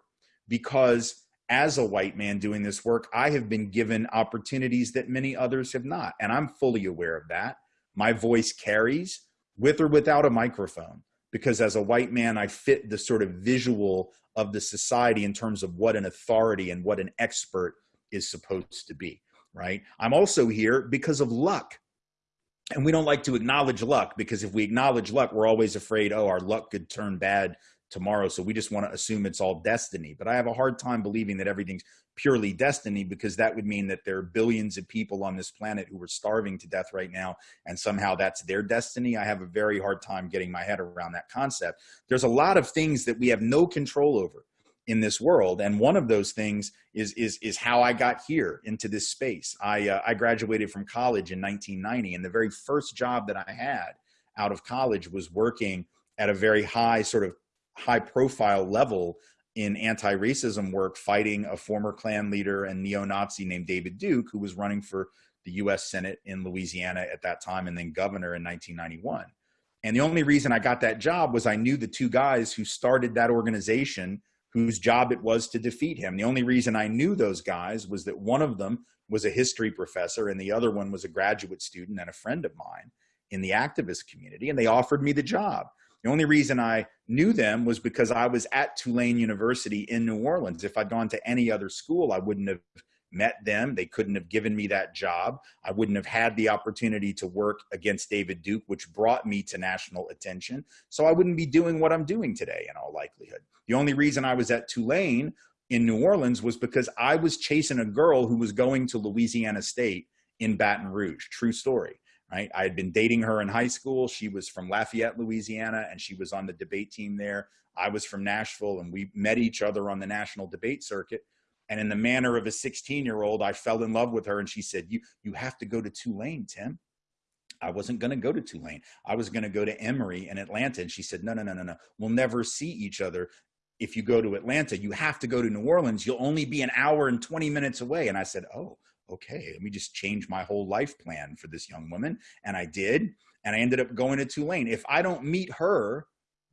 because as a white man doing this work, I have been given opportunities that many others have not. And I'm fully aware of that. My voice carries with or without a microphone because as a white man, I fit the sort of visual of the society in terms of what an authority and what an expert is supposed to be, right? I'm also here because of luck. And we don't like to acknowledge luck because if we acknowledge luck, we're always afraid, oh, our luck could turn bad tomorrow. So we just want to assume it's all destiny. But I have a hard time believing that everything's purely destiny because that would mean that there are billions of people on this planet who are starving to death right now and somehow that's their destiny. I have a very hard time getting my head around that concept. There's a lot of things that we have no control over in this world and one of those things is is is how I got here into this space. I uh, I graduated from college in 1990 and the very first job that I had out of college was working at a very high sort of high profile level in anti-racism work fighting a former Klan leader and neo-Nazi named David Duke, who was running for the US Senate in Louisiana at that time and then governor in 1991. And the only reason I got that job was I knew the two guys who started that organization whose job it was to defeat him. The only reason I knew those guys was that one of them was a history professor and the other one was a graduate student and a friend of mine in the activist community and they offered me the job. The only reason I knew them was because I was at Tulane University in New Orleans. If I'd gone to any other school, I wouldn't have met them. They couldn't have given me that job. I wouldn't have had the opportunity to work against David Duke, which brought me to national attention. So I wouldn't be doing what I'm doing today in all likelihood. The only reason I was at Tulane in New Orleans was because I was chasing a girl who was going to Louisiana State in Baton Rouge. True story right? I had been dating her in high school. She was from Lafayette, Louisiana, and she was on the debate team there. I was from Nashville, and we met each other on the national debate circuit. And in the manner of a 16 year old, I fell in love with her. And she said, you, you have to go to Tulane, Tim. I wasn't going to go to Tulane. I was going to go to Emory in Atlanta. And she said, no, no, no, no, no. We'll never see each other if you go to Atlanta. You have to go to New Orleans. You'll only be an hour and 20 minutes away. And I said, oh, okay, let me just change my whole life plan for this young woman. And I did. And I ended up going to Tulane. If I don't meet her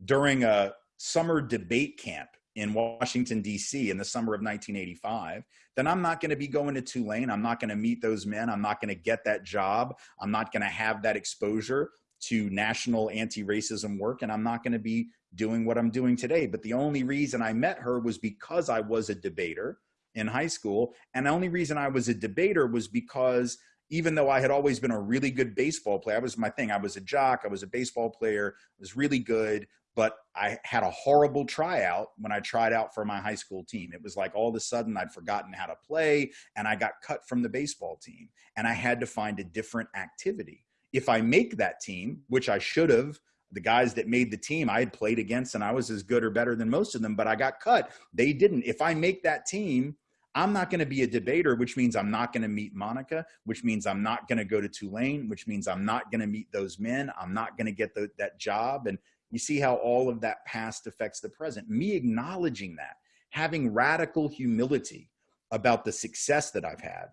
during a summer debate camp in Washington, D.C. in the summer of 1985, then I'm not going to be going to Tulane. I'm not going to meet those men. I'm not going to get that job. I'm not going to have that exposure to national anti racism work. And I'm not going to be doing what I'm doing today. But the only reason I met her was because I was a debater in high school. And the only reason I was a debater was because even though I had always been a really good baseball player, that was my thing. I was a jock, I was a baseball player, I was really good, but I had a horrible tryout when I tried out for my high school team. It was like all of a sudden I'd forgotten how to play and I got cut from the baseball team and I had to find a different activity. If I make that team, which I should have, the guys that made the team I had played against and I was as good or better than most of them, but I got cut. They didn't. If I make that team, I'm not going to be a debater, which means I'm not going to meet Monica, which means I'm not going to go to Tulane, which means I'm not going to meet those men. I'm not going to get the, that job. And you see how all of that past affects the present. Me acknowledging that, having radical humility about the success that I've had,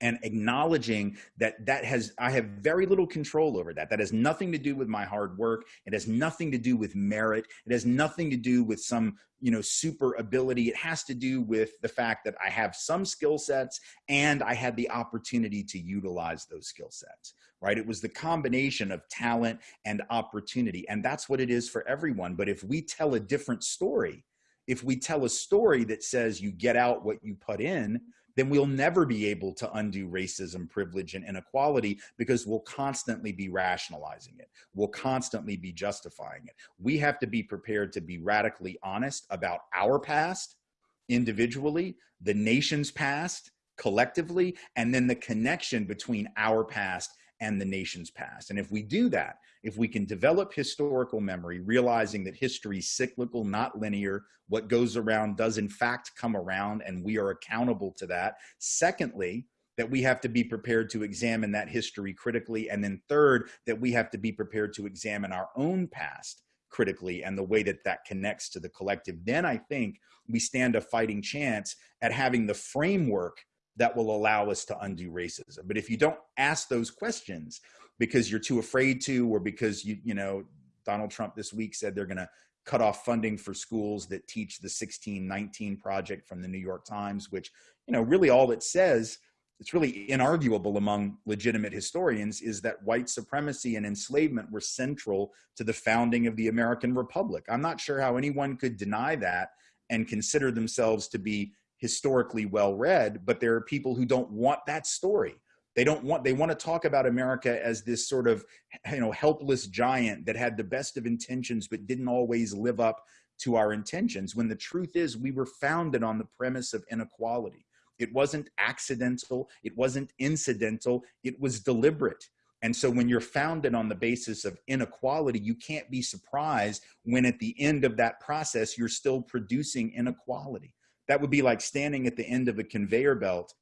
and acknowledging that that has i have very little control over that. That has nothing to do with my hard work. It has nothing to do with merit. It has nothing to do with some you know super ability. It has to do with the fact that i have some skill sets and i had the opportunity to utilize those skill sets right? It was the combination of talent and opportunity. And that's what it is for everyone. But if we tell a different story if we tell a story that says you get out what you put in then we'll never be able to undo racism, privilege, and inequality because we'll constantly be rationalizing it. We'll constantly be justifying it. We have to be prepared to be radically honest about our past individually, the nation's past collectively, and then the connection between our past and the nation's past. And if we do that, if we can develop historical memory, realizing that history is cyclical, not linear, what goes around does in fact come around, and we are accountable to that. Secondly, that we have to be prepared to examine that history critically. And then third, that we have to be prepared to examine our own past critically and the way that that connects to the collective. Then I think we stand a fighting chance at having the framework that will allow us to undo racism. But if you don't ask those questions because you're too afraid to, or because you, you know, Donald Trump this week said they're going to cut off funding for schools that teach the 1619 project from the New York Times, which, you know, really all it says, it's really inarguable among legitimate historians, is that white supremacy and enslavement were central to the founding of the American Republic. I'm not sure how anyone could deny that and consider themselves to be historically well read, but there are people who don't want that story. They don't want, they want to talk about America as this sort of, you know, helpless giant that had the best of intentions, but didn't always live up to our intentions. When the truth is we were founded on the premise of inequality. It wasn't accidental. It wasn't incidental. It was deliberate. And so when you're founded on the basis of inequality, you can't be surprised when at the end of that process, you're still producing inequality. That would be like standing at the end of a conveyor belt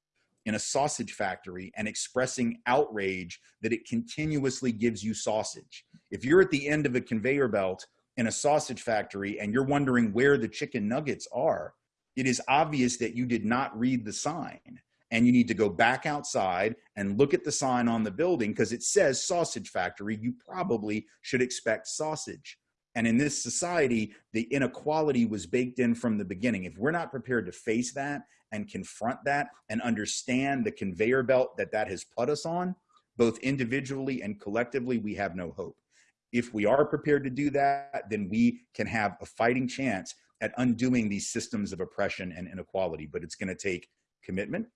in a sausage factory and expressing outrage that it continuously gives you sausage. If you're at the end of a conveyor belt in a sausage factory and you're wondering where the chicken nuggets are, it is obvious that you did not read the sign and you need to go back outside and look at the sign on the building because it says sausage factory. You probably should expect sausage. And in this society, the inequality was baked in from the beginning. If we're not prepared to face that and confront that and understand the conveyor belt that that has put us on, both individually and collectively, we have no hope. If we are prepared to do that, then we can have a fighting chance at undoing these systems of oppression and inequality. But it's going to take commitment.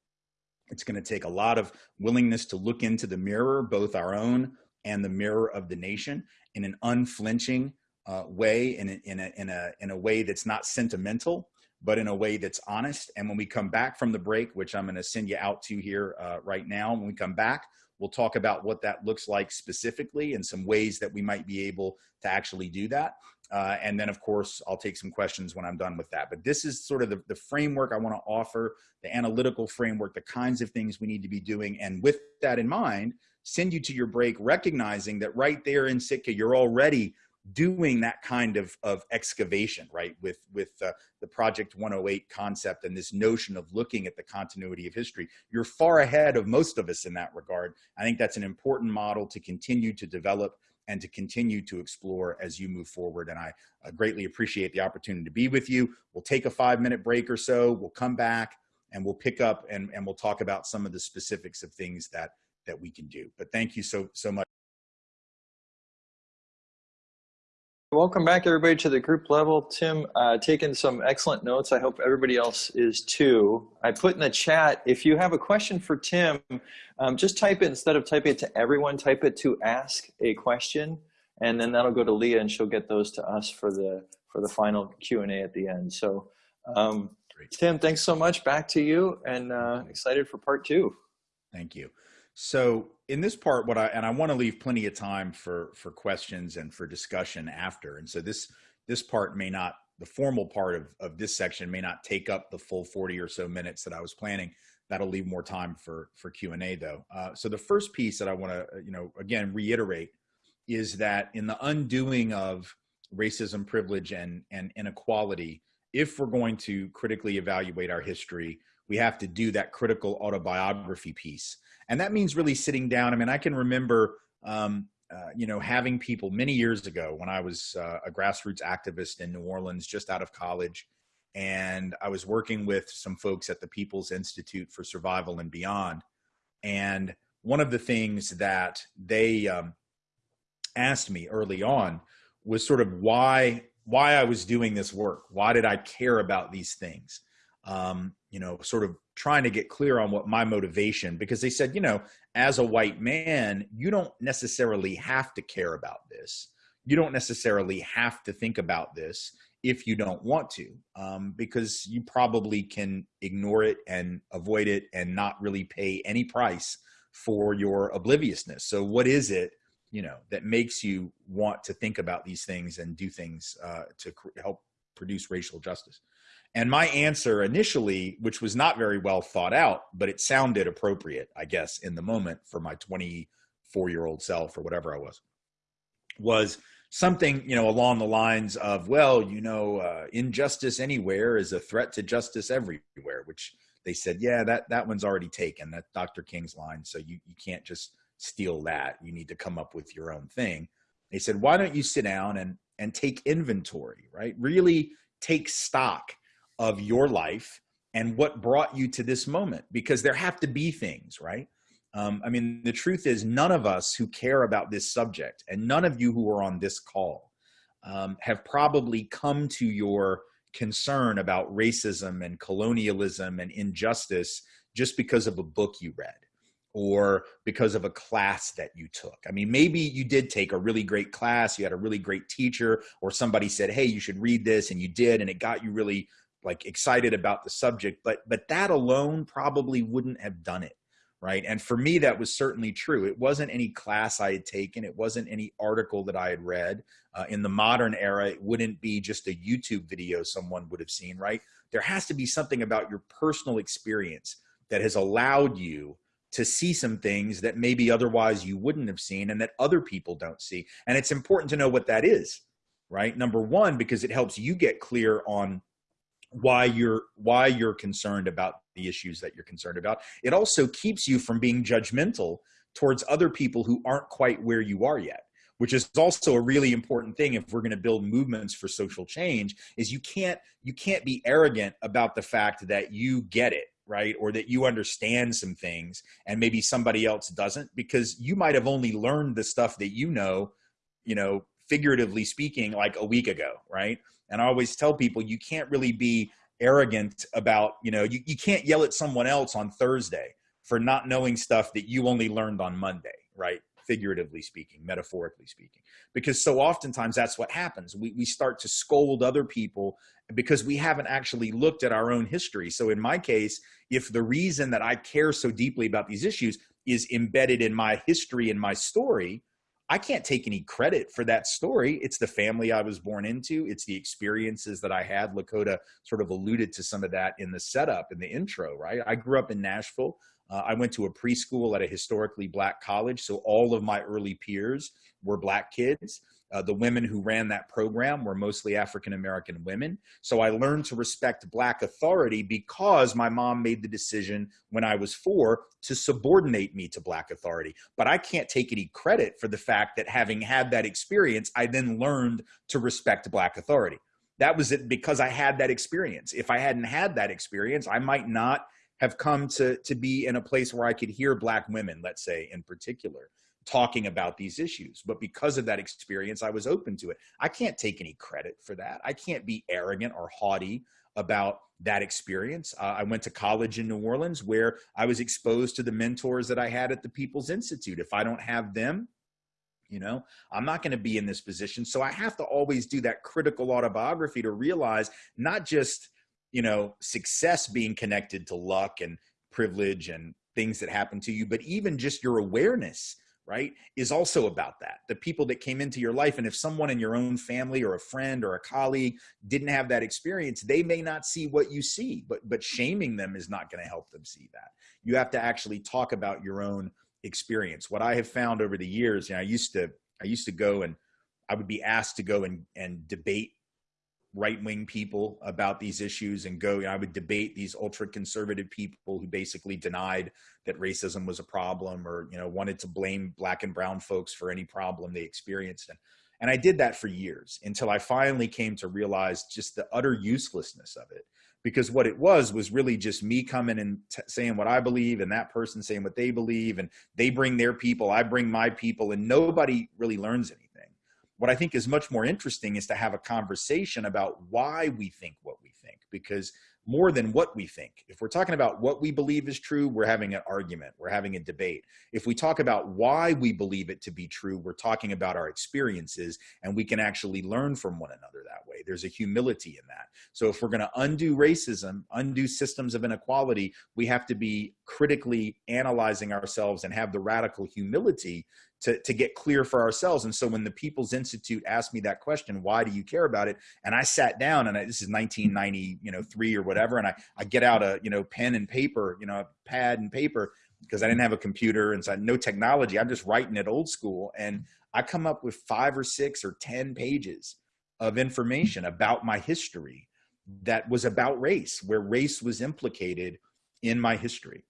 It's going to take a lot of willingness to look into the mirror, both our own and the mirror of the nation, in an unflinching, uh, way in a, in, a, in, a, in a way that's not sentimental, but in a way that's honest. And when we come back from the break, which I'm going to send you out to here uh, right now, when we come back, we'll talk about what that looks like specifically and some ways that we might be able to actually do that. Uh, and then, of course, I'll take some questions when I'm done with that. But this is sort of the, the framework I want to offer, the analytical framework, the kinds of things we need to be doing. And with that in mind, send you to your break, recognizing that right there in Sitka, you're already doing that kind of, of excavation, right, with, with uh, the Project 108 concept and this notion of looking at the continuity of history. You're far ahead of most of us in that regard. I think that's an important model to continue to develop and to continue to explore as you move forward. And I uh, greatly appreciate the opportunity to be with you. We'll take a five minute break or so. We'll come back and we'll pick up and, and we'll talk about some of the specifics of things that, that we can do. But thank you so, so much. Welcome back, everybody, to the group level. Tim, uh, taking some excellent notes. I hope everybody else is too. I put in the chat, if you have a question for Tim, um, just type it, instead of typing it to everyone, type it to ask a question, and then that'll go to Leah, and she'll get those to us for the, for the final Q&A at the end. So, um, Tim, thanks so much. Back to you, and uh, excited for part two. Thank you. So in this part, what I and I want to leave plenty of time for for questions and for discussion after. And so this this part may not the formal part of, of this section may not take up the full 40 or so minutes that I was planning. That'll leave more time for for Q and A though. Uh, so the first piece that I want to you know again reiterate is that in the undoing of racism, privilege, and and inequality, if we're going to critically evaluate our history, we have to do that critical autobiography piece and that means really sitting down. I mean, I can remember, um, uh, you know, having people many years ago when I was uh, a grassroots activist in New Orleans, just out of college, and I was working with some folks at the People's Institute for Survival and Beyond. And one of the things that they um, asked me early on was sort of why why I was doing this work. Why did I care about these things? Um, you know, sort of trying to get clear on what my motivation, because they said, you know, as a white man, you don't necessarily have to care about this. You don't necessarily have to think about this if you don't want to, um, because you probably can ignore it and avoid it and not really pay any price for your obliviousness. So, what is it, you know, that makes you want to think about these things and do things uh, to help produce racial justice? And my answer initially, which was not very well thought out, but it sounded appropriate, I guess, in the moment for my 24 year old self or whatever I was, was something, you know, along the lines of, well, you know, uh, injustice anywhere is a threat to justice everywhere, which they said, yeah, that, that one's already taken. That Dr. King's line. So you, you can't just steal that. You need to come up with your own thing. They said, why don't you sit down and, and take inventory, right? Really take stock of your life and what brought you to this moment because there have to be things right um, i mean the truth is none of us who care about this subject and none of you who are on this call um, have probably come to your concern about racism and colonialism and injustice just because of a book you read or because of a class that you took. I mean, maybe you did take a really great class, you had a really great teacher, or somebody said, Hey, you should read this, and you did, and it got you really like excited about the subject but but that alone probably wouldn't have done it right? And for me that was certainly true. It wasn't any class i had taken. It wasn't any article that i had read. Uh, in the modern era it wouldn't be just a youtube video someone would have seen right? There has to be something about your personal experience that has allowed you to see some things that maybe otherwise you wouldn't have seen and that other people don't see. And it's important to know what that is right? Number one because it helps you get clear on why you're why you're concerned about the issues that you're concerned about. It also keeps you from being judgmental towards other people who aren't quite where you are yet which is also a really important thing if we're going to build movements for social change is you can't you can't be arrogant about the fact that you get it right? Or that you understand some things and maybe somebody else doesn't because you might have only learned the stuff that you know you know figuratively speaking like a week ago right and I always tell people you can't really be arrogant about, you know, you, you can't yell at someone else on Thursday for not knowing stuff that you only learned on Monday, right? Figuratively speaking, metaphorically speaking. Because so oftentimes that's what happens. We, we start to scold other people because we haven't actually looked at our own history. So in my case, if the reason that I care so deeply about these issues is embedded in my history and my story, I can't take any credit for that story. It's the family I was born into. It's the experiences that I had. Lakota sort of alluded to some of that in the setup, in the intro, right? I grew up in Nashville. Uh, I went to a preschool at a historically black college. So all of my early peers were black kids. Uh, the women who ran that program were mostly African American women. So I learned to respect Black authority because my mom made the decision when I was four to subordinate me to Black authority. But I can't take any credit for the fact that having had that experience, I then learned to respect Black authority. That was it because I had that experience. If I hadn't had that experience, I might not have come to, to be in a place where I could hear Black women, let's say in particular talking about these issues. But because of that experience, I was open to it. I can't take any credit for that. I can't be arrogant or haughty about that experience. Uh, I went to college in New Orleans where I was exposed to the mentors that I had at the People's Institute. If I don't have them, you know, I'm not going to be in this position. So I have to always do that critical autobiography to realize not just, you know, success being connected to luck and privilege and things that happen to you, but even just your awareness right is also about that. The people that came into your life and if someone in your own family or a friend or a colleague didn't have that experience they may not see what you see but but shaming them is not going to help them see that. You have to actually talk about your own experience. What i have found over the years you know, i used to i used to go and i would be asked to go and and debate right wing people about these issues and go. You know, I would debate these ultra conservative people who basically denied that racism was a problem or you know wanted to blame black and brown folks for any problem they experienced. And and I did that for years until I finally came to realize just the utter uselessness of it. Because what it was was really just me coming and saying what I believe, and that person saying what they believe, and they bring their people, I bring my people, and nobody really learns anything what I think is much more interesting is to have a conversation about why we think what we think, because more than what we think. If we're talking about what we believe is true, we're having an argument, we're having a debate. If we talk about why we believe it to be true, we're talking about our experiences and we can actually learn from one another that way. There's a humility in that. So if we're going to undo racism, undo systems of inequality, we have to be critically analyzing ourselves and have the radical humility to, to get clear for ourselves. And so when the People's Institute asked me that question, why do you care about it? And I sat down and I, this is 1990, you know, three or whatever. And I, I get out a, you know, pen and paper, you know, pad and paper because I didn't have a computer and so no technology. I'm just writing it old school. And I come up with five or six or 10 pages of information about my history that was about race, where race was implicated in my history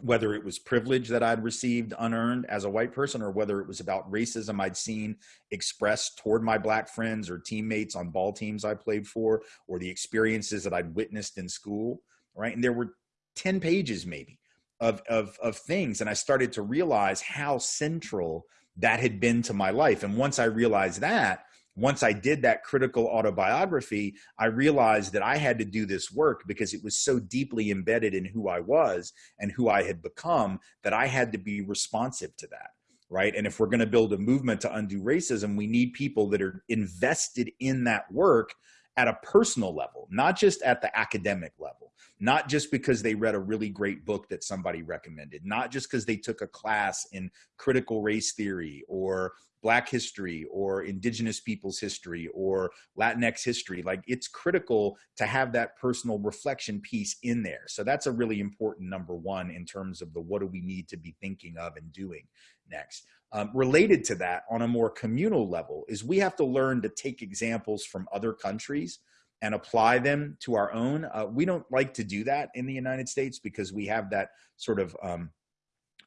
whether it was privilege that I'd received unearned as a white person or whether it was about racism I'd seen expressed toward my black friends or teammates on ball teams I played for or the experiences that I'd witnessed in school, right? And there were 10 pages maybe of, of, of things. And I started to realize how central that had been to my life. And once I realized that, once I did that critical autobiography, I realized that I had to do this work because it was so deeply embedded in who I was and who I had become that I had to be responsive to that. Right. And if we're going to build a movement to undo racism, we need people that are invested in that work at a personal level, not just at the academic level, not just because they read a really great book that somebody recommended, not just because they took a class in critical race theory or black history or indigenous people's history or latinx history. Like it's critical to have that personal reflection piece in there. So that's a really important number one in terms of the what do we need to be thinking of and doing next um, related to that on a more communal level is we have to learn to take examples from other countries and apply them to our own uh, we don't like to do that in the united states because we have that sort of um,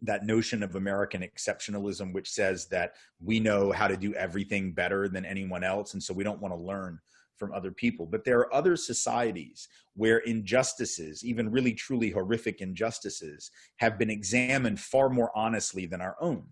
that notion of American exceptionalism, which says that we know how to do everything better than anyone else. And so we don't want to learn from other people. But there are other societies where injustices, even really truly horrific injustices, have been examined far more honestly than our own.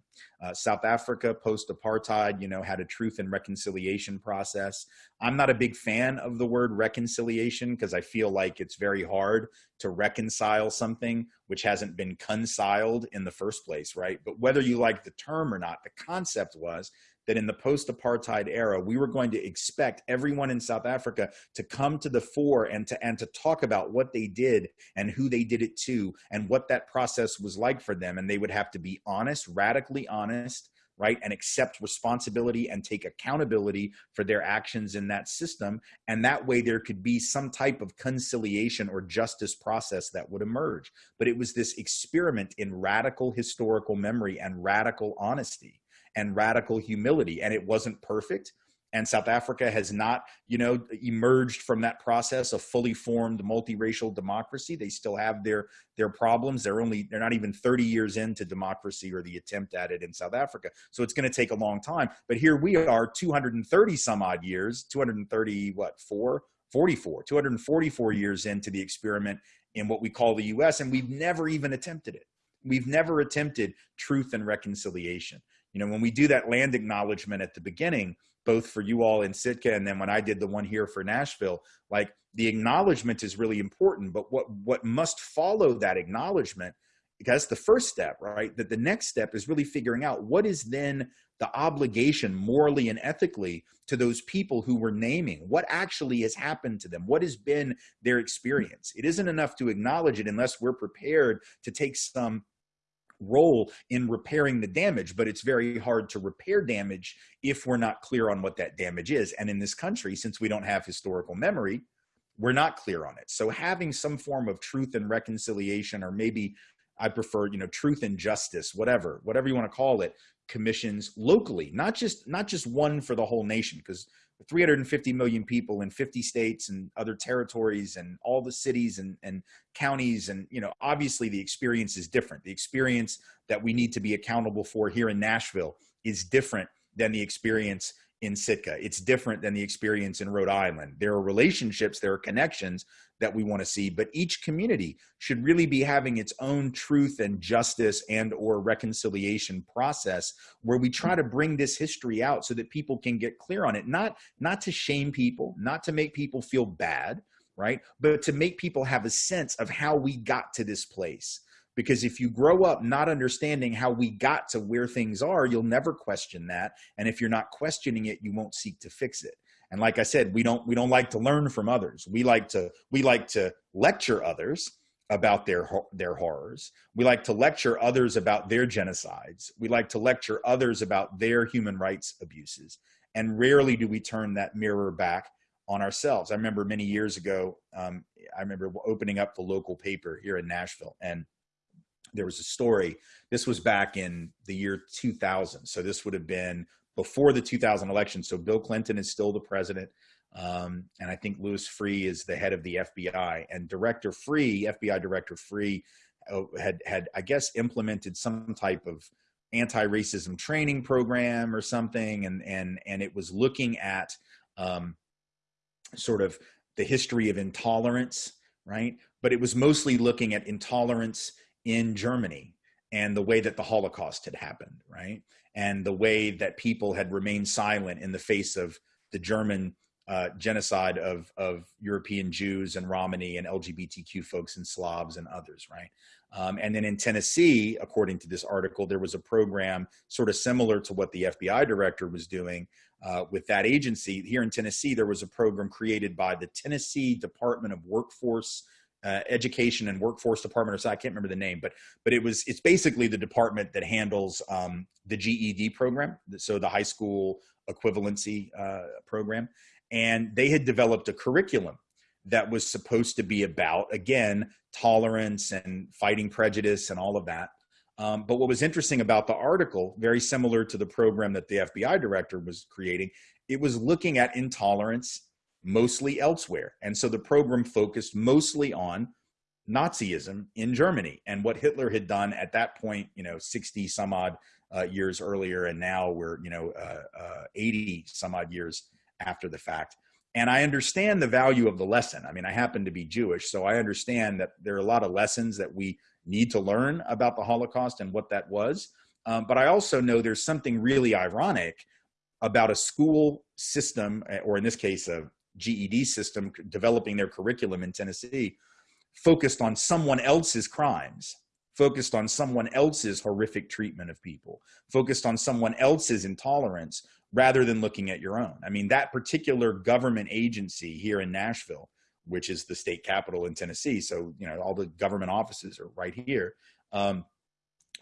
Uh, South Africa, post-apartheid, you know, had a truth and reconciliation process. I'm not a big fan of the word reconciliation because I feel like it's very hard to reconcile something which hasn't been conciled in the first place, right? But whether you like the term or not, the concept was that in the post-apartheid era, we were going to expect everyone in South Africa to come to the fore and to and to talk about what they did and who they did it to and what that process was like for them. And they would have to be honest, radically honest, right? And accept responsibility and take accountability for their actions in that system. And that way there could be some type of conciliation or justice process that would emerge. But it was this experiment in radical historical memory and radical honesty and radical humility. And it wasn't perfect. And South Africa has not, you know, emerged from that process of fully formed multiracial democracy. They still have their their problems. They're only they're not even 30 years into democracy or the attempt at it in South Africa. So it's going to take a long time. But here we are, 230 some odd years, 230 what four, 44, 244 years into the experiment in what we call the U.S. And we've never even attempted it. We've never attempted truth and reconciliation you know, when we do that land acknowledgement at the beginning, both for you all in Sitka and then when I did the one here for Nashville, like the acknowledgement is really important, but what, what must follow that acknowledgement, because the first step, right? That the next step is really figuring out what is then the obligation morally and ethically to those people who we're naming. What actually has happened to them? What has been their experience? It isn't enough to acknowledge it unless we're prepared to take some role in repairing the damage, but it's very hard to repair damage if we're not clear on what that damage is. And in this country, since we don't have historical memory, we're not clear on it. So having some form of truth and reconciliation, or maybe I prefer, you know, truth and justice, whatever, whatever you want to call it, commissions locally, not just not just one for the whole nation, because 350 million people in 50 states and other territories and all the cities and, and counties and you know obviously the experience is different the experience that we need to be accountable for here in nashville is different than the experience in Sitka. It's different than the experience in Rhode Island. There are relationships, there are connections that we want to see, but each community should really be having its own truth and justice and or reconciliation process where we try to bring this history out so that people can get clear on it. Not not to shame people, not to make people feel bad, right? But to make people have a sense of how we got to this place. Because if you grow up not understanding how we got to where things are, you'll never question that. And if you're not questioning it, you won't seek to fix it. And like I said, we don't we don't like to learn from others. We like to we like to lecture others about their their horrors. We like to lecture others about their genocides. We like to lecture others about their human rights abuses. And rarely do we turn that mirror back on ourselves. I remember many years ago, um, I remember opening up the local paper here in Nashville, and there was a story. This was back in the year 2000. So this would have been before the 2000 election. So Bill Clinton is still the president. Um, and I think Louis Freeh is the head of the FBI. And Director Freeh, FBI Director Freeh, uh, had had I guess implemented some type of anti-racism training program or something, and and and it was looking at um, sort of the history of intolerance, right? But it was mostly looking at intolerance in Germany and the way that the Holocaust had happened, right? And the way that people had remained silent in the face of the German uh, genocide of of European Jews and Romani and LGBTQ folks and Slavs and others, right? Um, and then in Tennessee, according to this article, there was a program sort of similar to what the FBI director was doing uh, with that agency. Here in Tennessee, there was a program created by the Tennessee Department of Workforce. Uh, education and workforce department or so I can't remember the name, but but it was it's basically the department that handles um, the GED program, so the high school equivalency uh, program, and they had developed a curriculum that was supposed to be about again tolerance and fighting prejudice and all of that. Um, but what was interesting about the article very similar to the program that the fbi director was creating it was looking at intolerance mostly elsewhere and so the program focused mostly on nazism in germany and what hitler had done at that point you know 60 some odd uh, years earlier and now we're you know uh, uh, 80 some odd years after the fact. And I understand the value of the lesson. I mean, I happen to be Jewish, so I understand that there are a lot of lessons that we need to learn about the Holocaust and what that was. Um, but I also know there's something really ironic about a school system, eh, or in this case, a GED system, developing their curriculum in Tennessee, focused on someone else's crimes, focused on someone else's horrific treatment of people, focused on someone else's intolerance, rather than looking at your own. I mean, that particular government agency here in Nashville, which is the state capital in Tennessee, so you know all the government offices are right here. Um,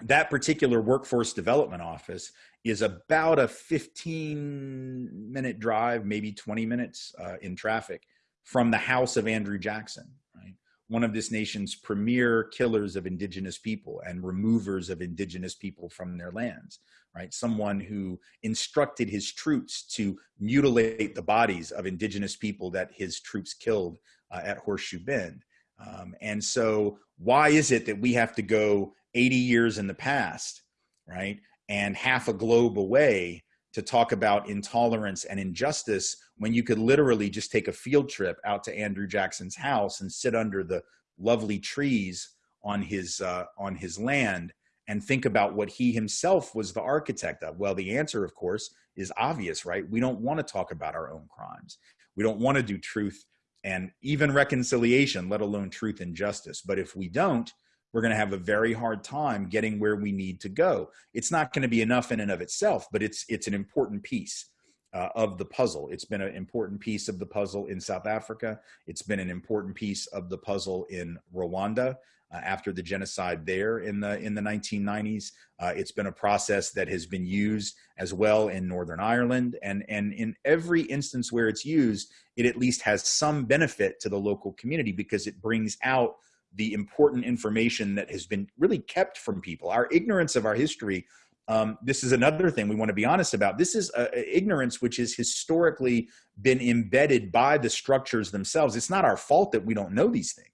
that particular workforce development office is about a 15 minute drive, maybe 20 minutes uh, in traffic from the house of Andrew Jackson, right? One of this nation's premier killers of indigenous people and removers of indigenous people from their lands right? Someone who instructed his troops to mutilate the bodies of indigenous people that his troops killed uh, at Horseshoe Bend. Um, and so, why is it that we have to go 80 years in the past, right, and half a globe away to talk about intolerance and injustice when you could literally just take a field trip out to Andrew Jackson's house and sit under the lovely trees on his uh, on his land and think about what he himself was the architect of? Well, the answer, of course, is obvious, right? We don't want to talk about our own crimes. We don't want to do truth and even reconciliation, let alone truth and justice. But if we don't, we're going to have a very hard time getting where we need to go. It's not going to be enough in and of itself, but it's it's an important piece uh, of the puzzle. It's been an important piece of the puzzle in South Africa. It's been an important piece of the puzzle in Rwanda uh, after the genocide there in the in the 1990s. Uh, it's been a process that has been used as well in Northern Ireland, and and in every instance where it's used, it at least has some benefit to the local community because it brings out the important information that has been really kept from people. Our ignorance of our history. Um, this is another thing we want to be honest about. This is uh, ignorance which has historically been embedded by the structures themselves. It's not our fault that we don't know these things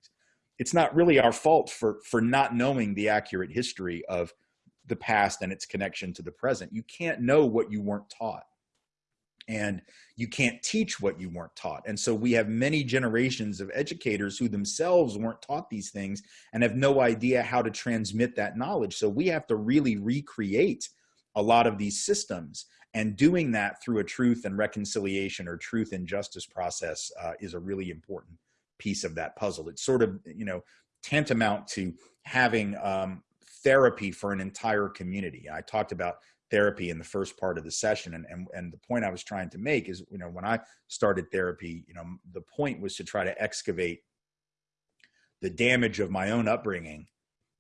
it's not really our fault for for not knowing the accurate history of the past and its connection to the present. You can't know what you weren't taught. And you can't teach what you weren't taught. And so we have many generations of educators who themselves weren't taught these things and have no idea how to transmit that knowledge. So we have to really recreate a lot of these systems. And doing that through a truth and reconciliation or truth and justice process uh, is a really important piece of that puzzle. It's sort of, you know, tantamount to having um, therapy for an entire community. I talked about therapy in the first part of the session and, and and the point i was trying to make is you know when i started therapy you know the point was to try to excavate the damage of my own upbringing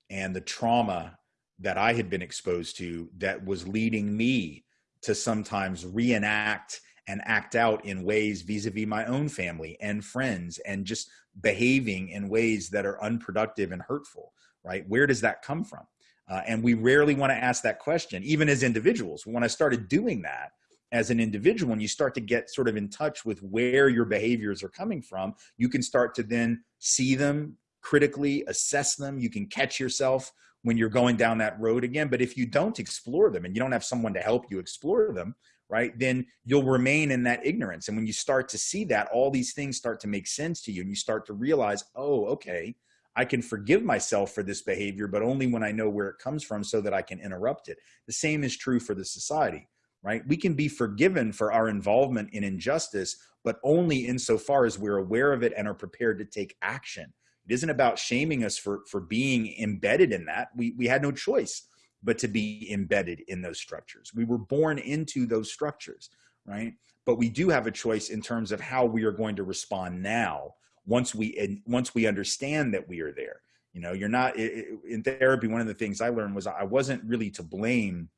and the trauma that i had been exposed to that was leading me to sometimes reenact and act out in ways vis-a-vis my own family and friends and just behaving in ways that are unproductive and hurtful right? Where does that come from uh, and we rarely want to ask that question, even as individuals. When I started doing that as an individual, and you start to get sort of in touch with where your behaviors are coming from, you can start to then see them critically, assess them. You can catch yourself when you're going down that road again. But if you don't explore them and you don't have someone to help you explore them, right, then you'll remain in that ignorance. And when you start to see that, all these things start to make sense to you and you start to realize, oh, okay, I can forgive myself for this behavior, but only when I know where it comes from so that I can interrupt it. The same is true for the society, right? We can be forgiven for our involvement in injustice, but only insofar as we're aware of it and are prepared to take action. It isn't about shaming us for, for being embedded in that. We, we had no choice but to be embedded in those structures. We were born into those structures, right? But we do have a choice in terms of how we are going to respond now once we once we understand that we are there. You know you're not in therapy one of the things i learned was i wasn't really to blame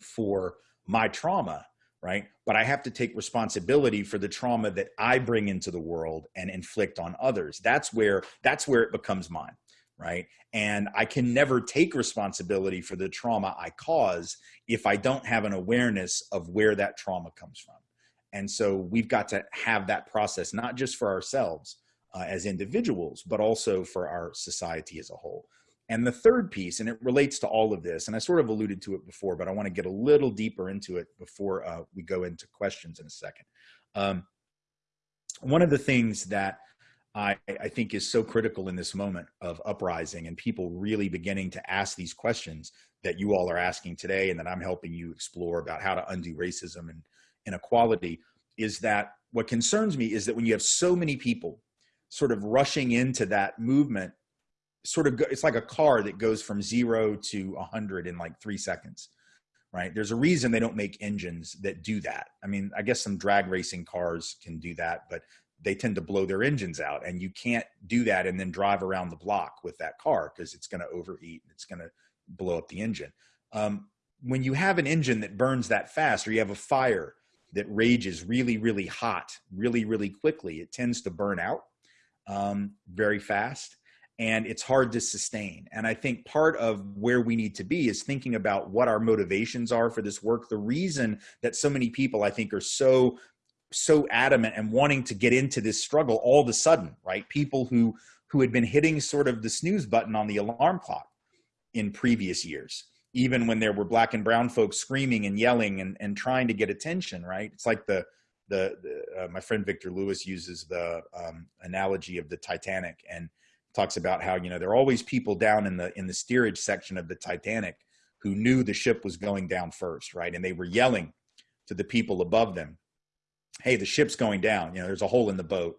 for my trauma right? But i have to take responsibility for the trauma that i bring into the world and inflict on others. That's where that's where it becomes mine right? And i can never take responsibility for the trauma i cause if i don't have an awareness of where that trauma comes from. And so we've got to have that process not just for ourselves uh, as individuals, but also for our society as a whole. And the third piece, and it relates to all of this, and I sort of alluded to it before, but I want to get a little deeper into it before uh, we go into questions in a second. Um, one of the things that I, I, think is so critical in this moment of uprising and people really beginning to ask these questions that you all are asking today and that I'm helping you explore about how to undo racism and inequality is that what concerns me is that when you have so many people sort of rushing into that movement sort of it's like a car that goes from zero to 100 in like three seconds right? There's a reason they don't make engines that do that. I mean i guess some drag racing cars can do that but they tend to blow their engines out and you can't do that and then drive around the block with that car because it's going to overheat and it's going to blow up the engine. Um, when you have an engine that burns that fast or you have a fire that rages really really hot really really quickly it tends to burn out um, very fast and it's hard to sustain. And I think part of where we need to be is thinking about what our motivations are for this work. The reason that so many people I think are so so adamant and wanting to get into this struggle all of a sudden, right? People who who had been hitting sort of the snooze button on the alarm clock in previous years, even when there were black and brown folks screaming and yelling and, and trying to get attention, right? It's like the the, the uh, my friend Victor Lewis uses the um, analogy of the Titanic and talks about how you know there are always people down in the in the steerage section of the Titanic who knew the ship was going down first, right? And they were yelling to the people above them, "Hey, the ship's going down. You know, there's a hole in the boat,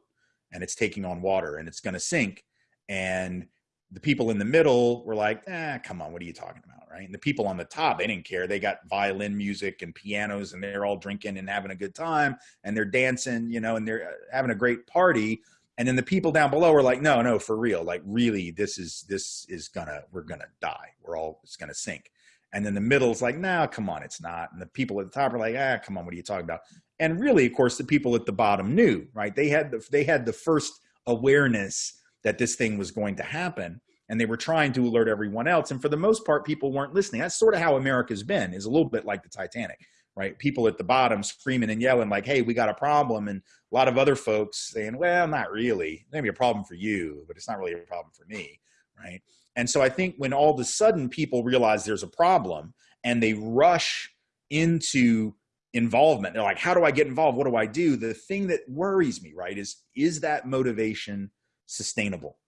and it's taking on water, and it's going to sink." And the people in the middle were like, "Ah, come on, what are you talking about?" Right? And the people on the top, they didn't care. They got violin music and pianos, and they're all drinking and having a good time, and they're dancing, you know, and they're uh, having a great party. And then the people down below were like, "No, no, for real. Like, really, this is this is gonna we're gonna die. We're all it's gonna sink." And then the middle's like, "No, nah, come on, it's not." And the people at the top are like, "Ah, come on, what are you talking about?" And really, of course, the people at the bottom knew, right? They had the they had the first awareness that this thing was going to happen and they were trying to alert everyone else and for the most part people weren't listening. That's sort of how america's been is a little bit like the titanic right? People at the bottom screaming and yelling like hey we got a problem and a lot of other folks saying well not really. Maybe a problem for you but it's not really a problem for me right? And so i think when all of a sudden people realize there's a problem and they rush into involvement they're like how do i get involved? What do i do? The thing that worries me right is is that motivation sustainable.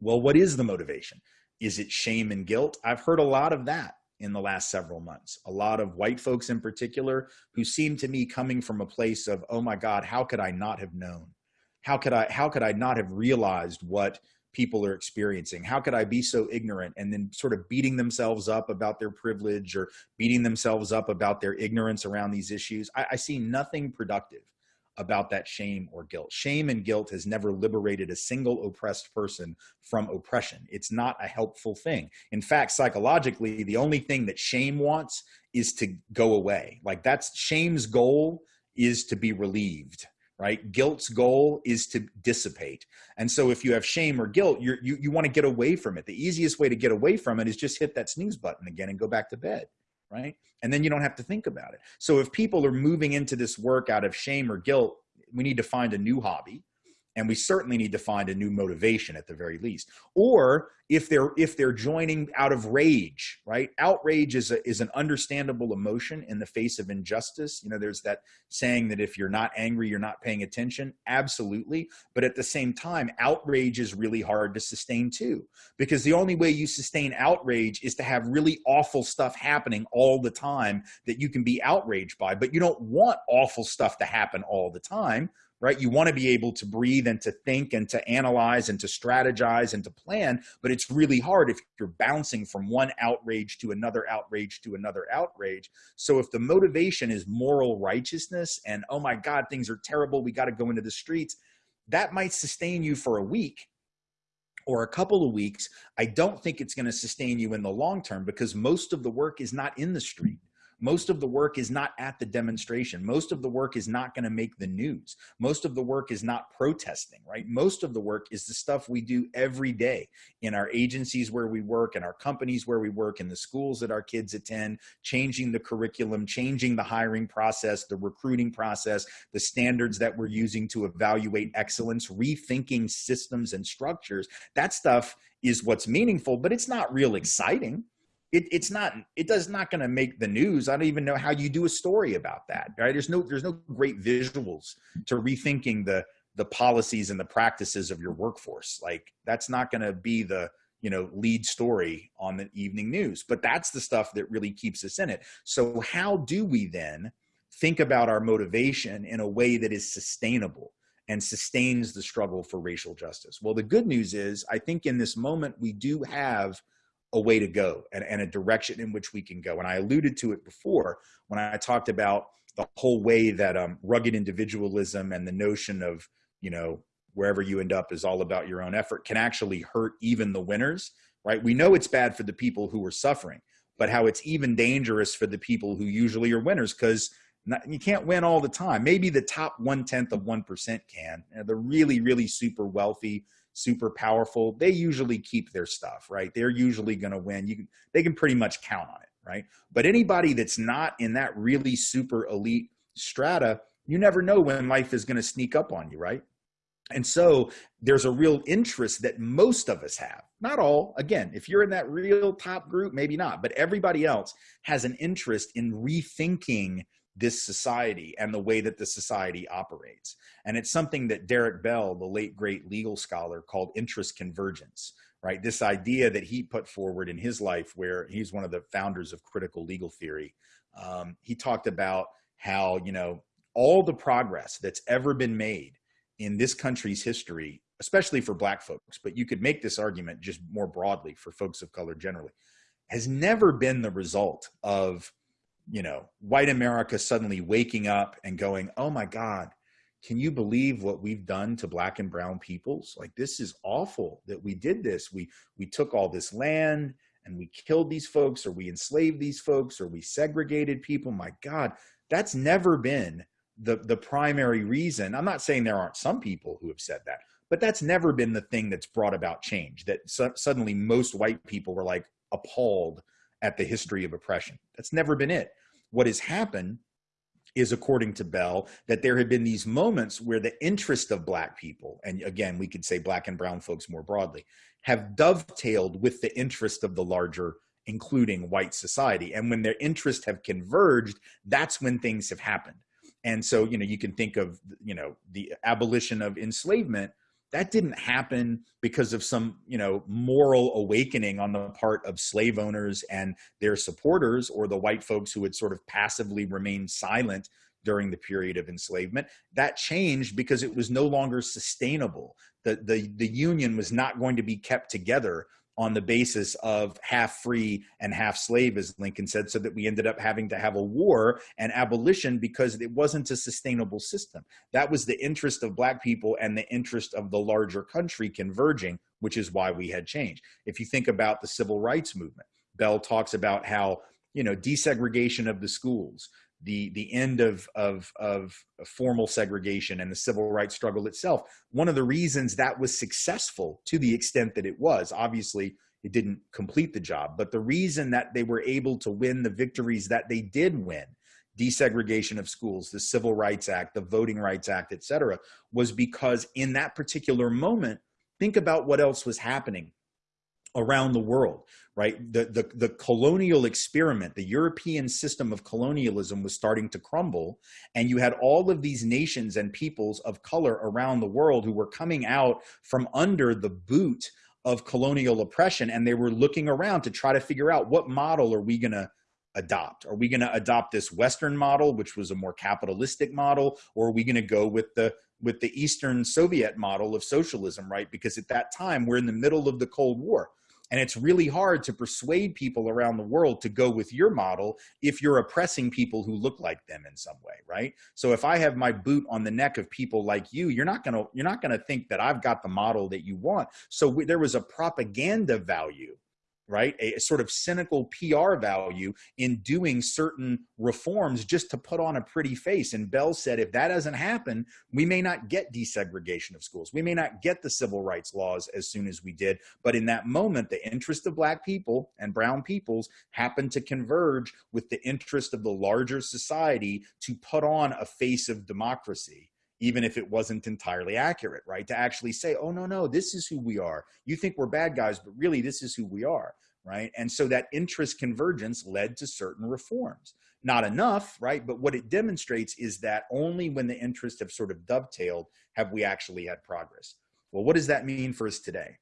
Well, what is the motivation? Is it shame and guilt? I've heard a lot of that in the last several months. A lot of white folks in particular who seem to me coming from a place of, oh my God, how could I not have known? how could I how could I not have realized what people are experiencing? How could I be so ignorant and then sort of beating themselves up about their privilege or beating themselves up about their ignorance around these issues? I, I see nothing productive about that shame or guilt. Shame and guilt has never liberated a single oppressed person from oppression. It's not a helpful thing. In fact, psychologically, the only thing that shame wants is to go away. Like that's shame's goal is to be relieved right? Guilt's goal is to dissipate. And so if you have shame or guilt, you you, you want to get away from it. The easiest way to get away from it is just hit that snooze button again and go back to bed, right? And then you don't have to think about it. So if people are moving into this work out of shame or guilt, we need to find a new hobby and we certainly need to find a new motivation at the very least. Or if they're if they're joining out of rage right? Outrage is a, is an understandable emotion in the face of injustice. You know there's that saying that if you're not angry you're not paying attention. Absolutely. But at the same time outrage is really hard to sustain too. Because the only way you sustain outrage is to have really awful stuff happening all the time that you can be outraged by. But you don't want awful stuff to happen all the time right? You want to be able to breathe and to think and to analyze and to strategize and to plan, but it's really hard if you're bouncing from one outrage to another outrage to another outrage. So if the motivation is moral righteousness and, oh my God, things are terrible, we got to go into the streets, that might sustain you for a week or a couple of weeks. I don't think it's going to sustain you in the long term because most of the work is not in the street most of the work is not at the demonstration. Most of the work is not going to make the news. Most of the work is not protesting, right? Most of the work is the stuff we do every day in our agencies where we work, in our companies where we work, in the schools that our kids attend, changing the curriculum, changing the hiring process, the recruiting process, the standards that we're using to evaluate excellence, rethinking systems and structures. That stuff is what's meaningful, but it's not real exciting it, it's not it does not going to make the news. I don't even know how you do a story about that right? There's no there's no great visuals to rethinking the the policies and the practices of your workforce. Like that's not going to be the you know lead story on the evening news but that's the stuff that really keeps us in it. So how do we then think about our motivation in a way that is sustainable and sustains the struggle for racial justice? Well the good news is i think in this moment we do have a way to go and, and a direction in which we can go. And I alluded to it before when I talked about the whole way that um, rugged individualism and the notion of, you know, wherever you end up is all about your own effort can actually hurt even the winners, right? We know it's bad for the people who are suffering, but how it's even dangerous for the people who usually are winners because you can't win all the time. Maybe the top one tenth of 1% can. The really, really super wealthy, super powerful, they usually keep their stuff, right? They're usually going to win. You can, they can pretty much count on it, right? But anybody that's not in that really super elite strata, you never know when life is going to sneak up on you, right? And so there's a real interest that most of us have. Not all, again, if you're in that real top group, maybe not, but everybody else has an interest in rethinking this society and the way that the society operates. And it's something that Derek Bell, the late great legal scholar, called interest convergence, right? This idea that he put forward in his life, where he's one of the founders of critical legal theory. Um, he talked about how, you know, all the progress that's ever been made in this country's history, especially for black folks, but you could make this argument just more broadly for folks of color generally, has never been the result of you know, white America suddenly waking up and going, oh my God, can you believe what we've done to black and brown peoples? Like this is awful that we did this. We we took all this land and we killed these folks or we enslaved these folks or we segregated people. My God, that's never been the the primary reason. I'm not saying there aren't some people who have said that, but that's never been the thing that's brought about change. That su suddenly most white people were like appalled at the history of oppression. That's never been it. What has happened is according to Bell that there had been these moments where the interest of black people and again we could say black and brown folks more broadly have dovetailed with the interest of the larger including white society and when their interests have converged that's when things have happened and so you know you can think of you know the abolition of enslavement that didn't happen because of some you know moral awakening on the part of slave owners and their supporters or the white folks who had sort of passively remained silent during the period of enslavement. That changed because it was no longer sustainable. The, the, the union was not going to be kept together on the basis of half free and half slave, as Lincoln said, so that we ended up having to have a war and abolition because it wasn't a sustainable system. That was the interest of Black people and the interest of the larger country converging, which is why we had change. If you think about the civil rights movement, Bell talks about how you know desegregation of the schools, the the end of, of of formal segregation and the civil rights struggle itself. One of the reasons that was successful to the extent that it was obviously it didn't complete the job but the reason that they were able to win the victories that they did win desegregation of schools the civil rights act the voting rights act etc was because in that particular moment think about what else was happening around the world right? The, the the colonial experiment the european system of colonialism was starting to crumble and you had all of these nations and peoples of color around the world who were coming out from under the boot of colonial oppression and they were looking around to try to figure out what model are we going to adopt. Are we going to adopt this western model which was a more capitalistic model or are we going to go with the with the eastern soviet model of socialism right? Because at that time we're in the middle of the cold war and it's really hard to persuade people around the world to go with your model if you're oppressing people who look like them in some way, right? So if I have my boot on the neck of people like you, you're not to you're not to think that I've got the model that you want. So we, there was a propaganda value right? A, a, sort of cynical PR value in doing certain reforms just to put on a pretty face. And Bell said, if that doesn't happen, we may not get desegregation of schools. We may not get the civil rights laws as soon as we did. But in that moment, the interest of black people and brown peoples happened to converge with the interest of the larger society to put on a face of democracy even if it wasn't entirely accurate, right? To actually say, oh, no, no, this is who we are. You think we're bad guys, but really this is who we are, right? And so that interest convergence led to certain reforms. Not enough, right? But what it demonstrates is that only when the interests have sort of dovetailed have we actually had progress. Well, what does that mean for us today?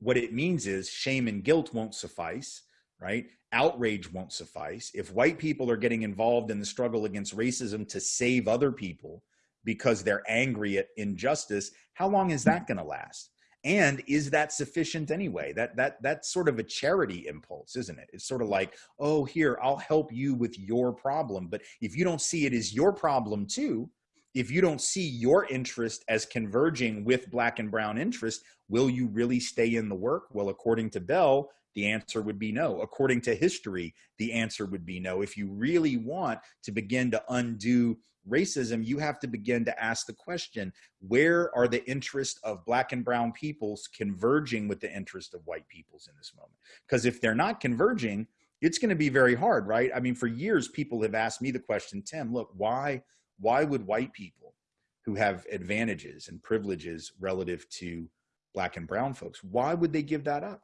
What it means is shame and guilt won't suffice, right? Outrage won't suffice. If white people are getting involved in the struggle against racism to save other people, because they're angry at injustice, how long is that going to last? And is that sufficient anyway? That that that's sort of a charity impulse, isn't it? It's sort of like, oh, here, I'll help you with your problem. But if you don't see it as your problem too, if you don't see your interest as converging with black and brown interest, will you really stay in the work? Well, according to Bell, the answer would be no. According to history, the answer would be no. If you really want to begin to undo racism, you have to begin to ask the question where are the interests of black and brown peoples converging with the interest of white peoples in this moment? Because if they're not converging, it's going to be very hard, right? I mean, for years, people have asked me the question, Tim, look, why, why would white people who have advantages and privileges relative to black and brown folks, why would they give that up?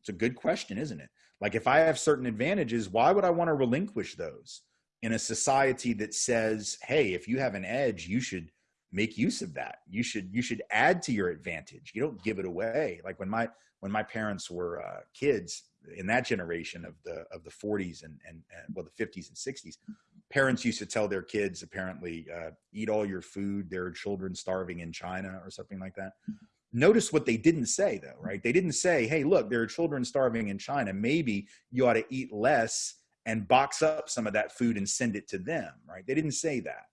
It's a good question, isn't it? Like, if I have certain advantages, why would I want to relinquish those? In a society that says, hey, if you have an edge, you should make use of that. You should you should add to your advantage. You don't give it away. Like when my when my parents were uh, kids in that generation of the of the 40s and, and, and well the 50s and 60s, parents used to tell their kids apparently uh, eat all your food. There are children starving in China or something like that. Notice what they didn't say though, right? They didn't say, "Hey, look, there are children starving in China. Maybe you ought to eat less." And box up some of that food and send it to them, right? They didn't say that.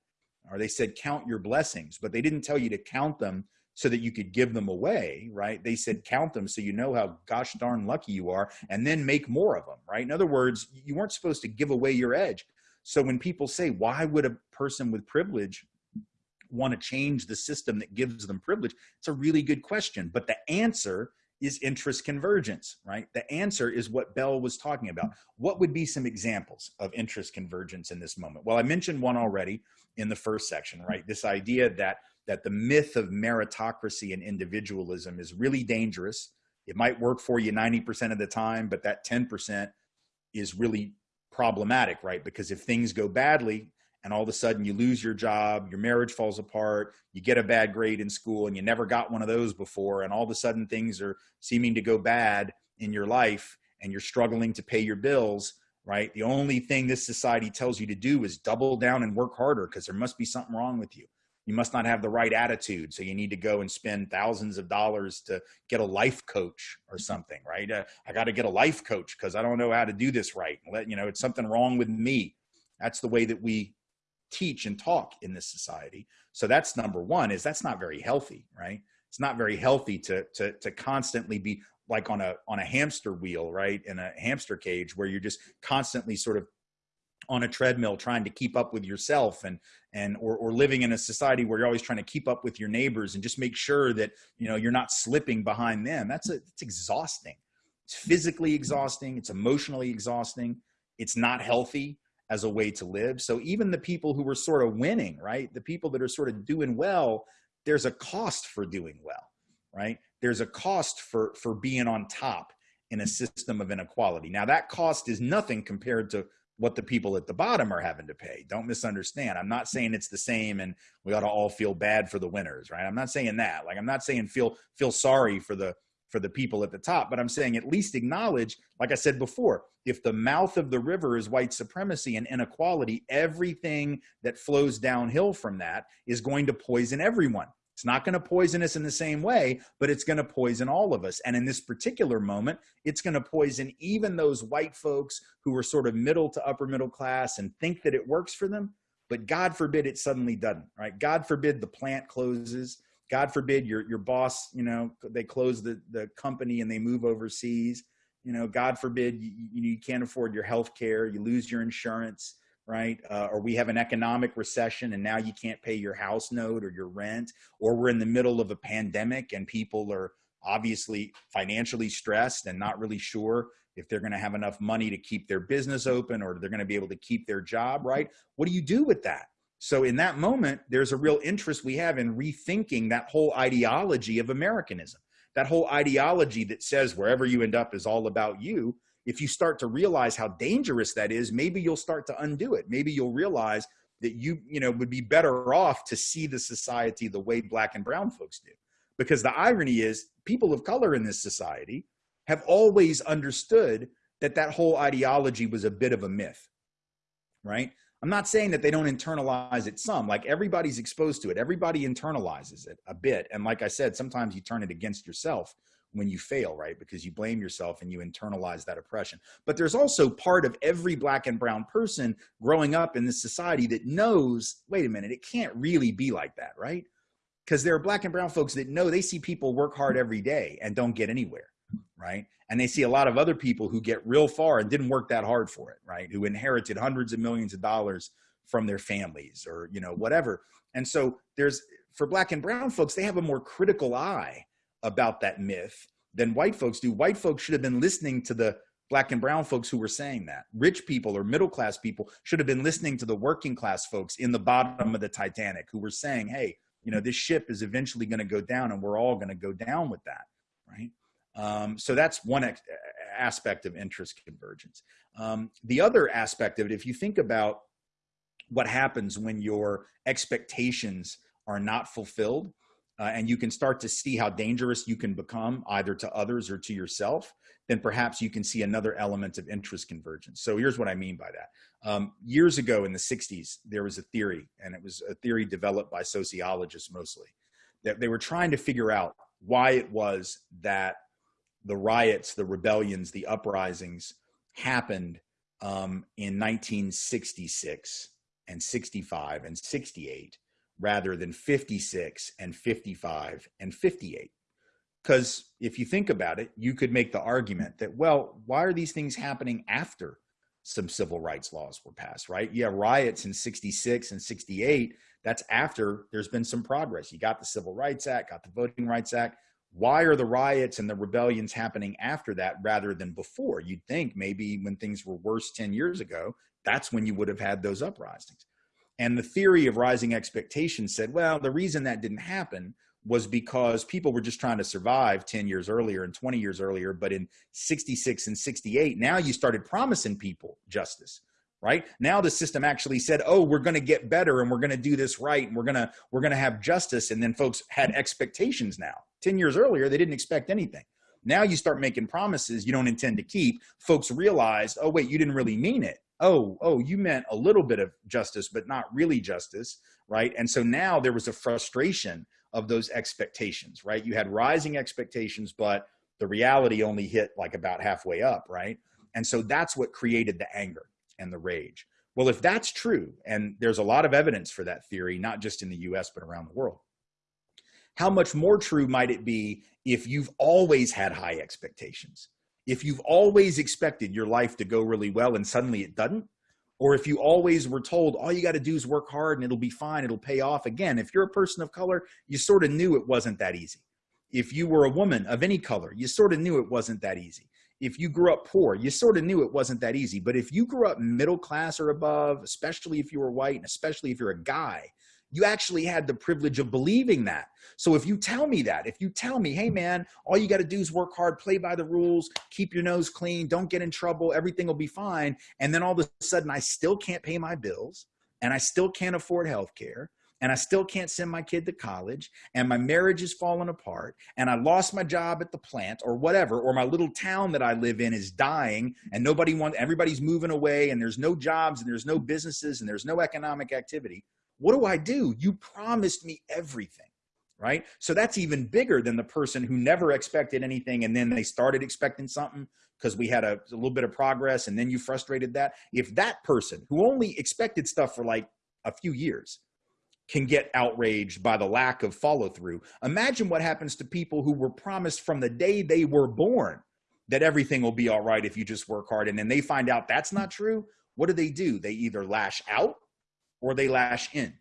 Or they said, count your blessings, but they didn't tell you to count them so that you could give them away, right? They said, count them so you know how gosh darn lucky you are, and then make more of them, right? In other words, you weren't supposed to give away your edge. So when people say, why would a person with privilege want to change the system that gives them privilege? It's a really good question. But the answer is interest convergence, right? The answer is what Bell was talking about. What would be some examples of interest convergence in this moment? Well, I mentioned one already in the first section, right? This idea that that the myth of meritocracy and individualism is really dangerous. It might work for you 90% of the time, but that 10% is really problematic, right? Because if things go badly, and all of a sudden you lose your job, your marriage falls apart, you get a bad grade in school and you never got one of those before, and all of a sudden things are seeming to go bad in your life and you're struggling to pay your bills, right? The only thing this society tells you to do is double down and work harder because there must be something wrong with you. You must not have the right attitude. So you need to go and spend thousands of dollars to get a life coach or something, right? Uh, I got to get a life coach because I don't know how to do this right. Let, you know, it's something wrong with me. That's the way that we teach and talk in this society. So that's number one is that's not very healthy, right? It's not very healthy to, to, to constantly be like on a, on a hamster wheel, right? In a hamster cage where you're just constantly sort of on a treadmill trying to keep up with yourself and and or, or living in a society where you're always trying to keep up with your neighbors and just make sure that you know you're not slipping behind them that's a, it's exhausting it's physically exhausting it's emotionally exhausting it's not healthy as a way to live so even the people who were sort of winning right the people that are sort of doing well there's a cost for doing well right there's a cost for for being on top in a system of inequality now that cost is nothing compared to what the people at the bottom are having to pay. Don't misunderstand. I'm not saying it's the same and we ought to all feel bad for the winners, right? I'm not saying that. Like I'm not saying feel feel sorry for the for the people at the top, but I'm saying at least acknowledge, like I said before, if the mouth of the river is white supremacy and inequality, everything that flows downhill from that is going to poison everyone. It's not going to poison us in the same way, but it's going to poison all of us. And in this particular moment, it's going to poison even those white folks who are sort of middle to upper middle class and think that it works for them. But God forbid it suddenly doesn't, right? God forbid the plant closes. God forbid your, your boss, you know, they close the, the company and they move overseas. You know, God forbid you, you can't afford your health care, you lose your insurance right? Uh, or we have an economic recession and now you can't pay your house note or your rent, or we're in the middle of a pandemic and people are obviously financially stressed and not really sure if they're going to have enough money to keep their business open or they're going to be able to keep their job, right? What do you do with that? So in that moment, there's a real interest we have in rethinking that whole ideology of Americanism, that whole ideology that says wherever you end up is all about you if you start to realize how dangerous that is, maybe you'll start to undo it. Maybe you'll realize that you, you know, would be better off to see the society the way black and brown folks do. Because the irony is people of color in this society have always understood that that whole ideology was a bit of a myth, right? I'm not saying that they don't internalize it some, like everybody's exposed to it. Everybody internalizes it a bit. And like I said, sometimes you turn it against yourself when you fail, right? Because you blame yourself and you internalize that oppression. But there's also part of every black and brown person growing up in this society that knows, wait a minute, it can't really be like that, right? Because there are black and brown folks that know they see people work hard every day and don't get anywhere, right? And they see a lot of other people who get real far and didn't work that hard for it, right? Who inherited hundreds of millions of dollars from their families or, you know, whatever. And so there's, for black and brown folks, they have a more critical eye about that myth than white folks do. White folks should have been listening to the black and brown folks who were saying that. Rich people or middle class people should have been listening to the working class folks in the bottom of the Titanic who were saying, hey, you know, this ship is eventually going to go down and we're all going to go down with that, right? Um, so that's one aspect of interest convergence. Um, the other aspect of it, if you think about what happens when your expectations are not fulfilled, uh, and you can start to see how dangerous you can become either to others or to yourself, then perhaps you can see another element of interest convergence. So here's what I mean by that. Um, years ago in the 60s, there was a theory, and it was a theory developed by sociologists mostly, that they were trying to figure out why it was that the riots, the rebellions, the uprisings happened um, in 1966 and 65 and 68 rather than 56 and 55 and 58. Because if you think about it, you could make the argument that, well, why are these things happening after some civil rights laws were passed, right? Yeah, riots in 66 and 68, that's after there's been some progress. You got the Civil Rights Act, got the Voting Rights Act. Why are the riots and the rebellions happening after that rather than before? You'd think maybe when things were worse 10 years ago, that's when you would have had those uprisings. And the theory of rising expectations said, well, the reason that didn't happen was because people were just trying to survive 10 years earlier and 20 years earlier. But in 66 and 68, now you started promising people justice right now the system actually said oh we're going to get better and we're going to do this right and we're going to we're going to have justice and then folks had expectations now 10 years earlier they didn't expect anything Now you start making promises you don't intend to keep. Folks realize, oh, wait, you didn't really mean it. Oh, oh, you meant a little bit of justice, but not really justice, right? And so now there was a frustration of those expectations, right? You had rising expectations, but the reality only hit like about halfway up, right? And so that's what created the anger and the rage. Well, if that's true, and there's a lot of evidence for that theory, not just in the US, but around the world, how much more true might it be if you've always had high expectations? If you've always expected your life to go really well and suddenly it doesn't? Or if you always were told all you got to do is work hard and it'll be fine, it'll pay off. Again, if you're a person of color, you sort of knew it wasn't that easy. If you were a woman of any color, you sort of knew it wasn't that easy. If you grew up poor, you sort of knew it wasn't that easy. But if you grew up middle class or above, especially if you were white and especially if you're a guy, you actually had the privilege of believing that. So if you tell me that, if you tell me, hey man, all you got to do is work hard, play by the rules, keep your nose clean, don't get in trouble, everything will be fine. And then all of a sudden I still can't pay my bills and I still can't afford health care and I still can't send my kid to college and my marriage is falling apart and I lost my job at the plant or whatever, or my little town that I live in is dying and nobody wants, everybody's moving away and there's no jobs and there's no businesses and there's no economic activity what do I do? You promised me everything, right? So that's even bigger than the person who never expected anything and then they started expecting something because we had a, a, little bit of progress and then you frustrated that. If that person who only expected stuff for like a few years can get outraged by the lack of follow through, imagine what happens to people who were promised from the day they were born that everything will be all right if you just work hard and then they find out that's not true. What do they do? They either lash out or they lash in.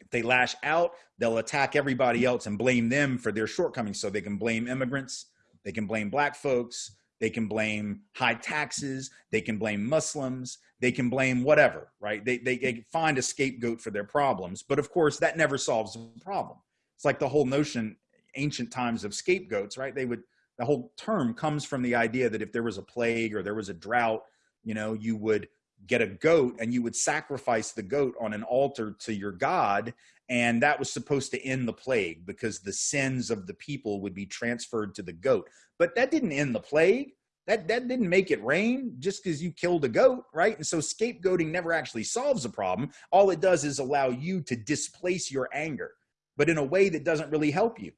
If they lash out, they'll attack everybody else and blame them for their shortcomings. So they can blame immigrants, they can blame black folks, they can blame high taxes, they can blame Muslims, they can blame whatever, right? They, they, they find a scapegoat for their problems. But of course, that never solves the problem. It's like the whole notion, ancient times of scapegoats, right? They would, the whole term comes from the idea that if there was a plague or there was a drought, you know, you would get a goat and you would sacrifice the goat on an altar to your god and that was supposed to end the plague because the sins of the people would be transferred to the goat. But that didn't end the plague. That that didn't make it rain just because you killed a goat right? And so scapegoating never actually solves a problem. All it does is allow you to displace your anger but in a way that doesn't really help you.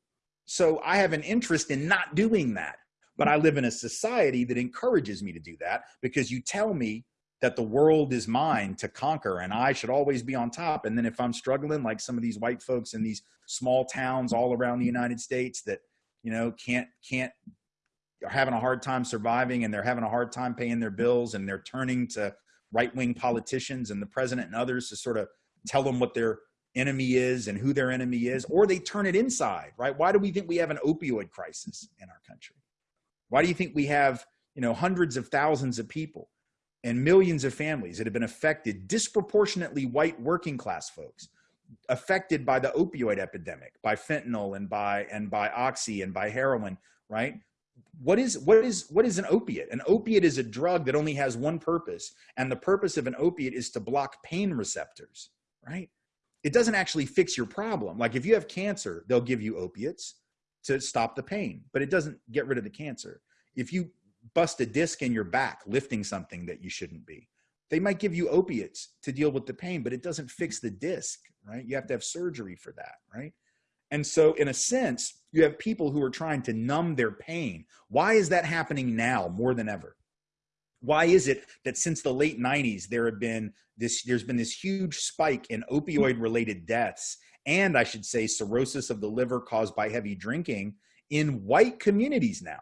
So i have an interest in not doing that but i live in a society that encourages me to do that because you tell me that the world is mine to conquer and I should always be on top. And then if I'm struggling, like some of these white folks in these small towns all around the United States that, you know, can't, can't, are having a hard time surviving and they're having a hard time paying their bills and they're turning to right wing politicians and the president and others to sort of tell them what their enemy is and who their enemy is, or they turn it inside, right? Why do we think we have an opioid crisis in our country? Why do you think we have, you know, hundreds of thousands of people and millions of families that have been affected, disproportionately white working class folks, affected by the opioid epidemic, by fentanyl and by and by oxy and by heroin, right? What is what is what is an opiate? An opiate is a drug that only has one purpose, and the purpose of an opiate is to block pain receptors, right? It doesn't actually fix your problem. Like if you have cancer, they'll give you opiates to stop the pain, but it doesn't get rid of the cancer. If you bust a disc in your back lifting something that you shouldn't be. They might give you opiates to deal with the pain, but it doesn't fix the disc, right? You have to have surgery for that, right? And so, in a sense, you have people who are trying to numb their pain. Why is that happening now more than ever? Why is it that since the late 90s there have been this there's been this huge spike in opioid related deaths and I should say cirrhosis of the liver caused by heavy drinking in white communities now?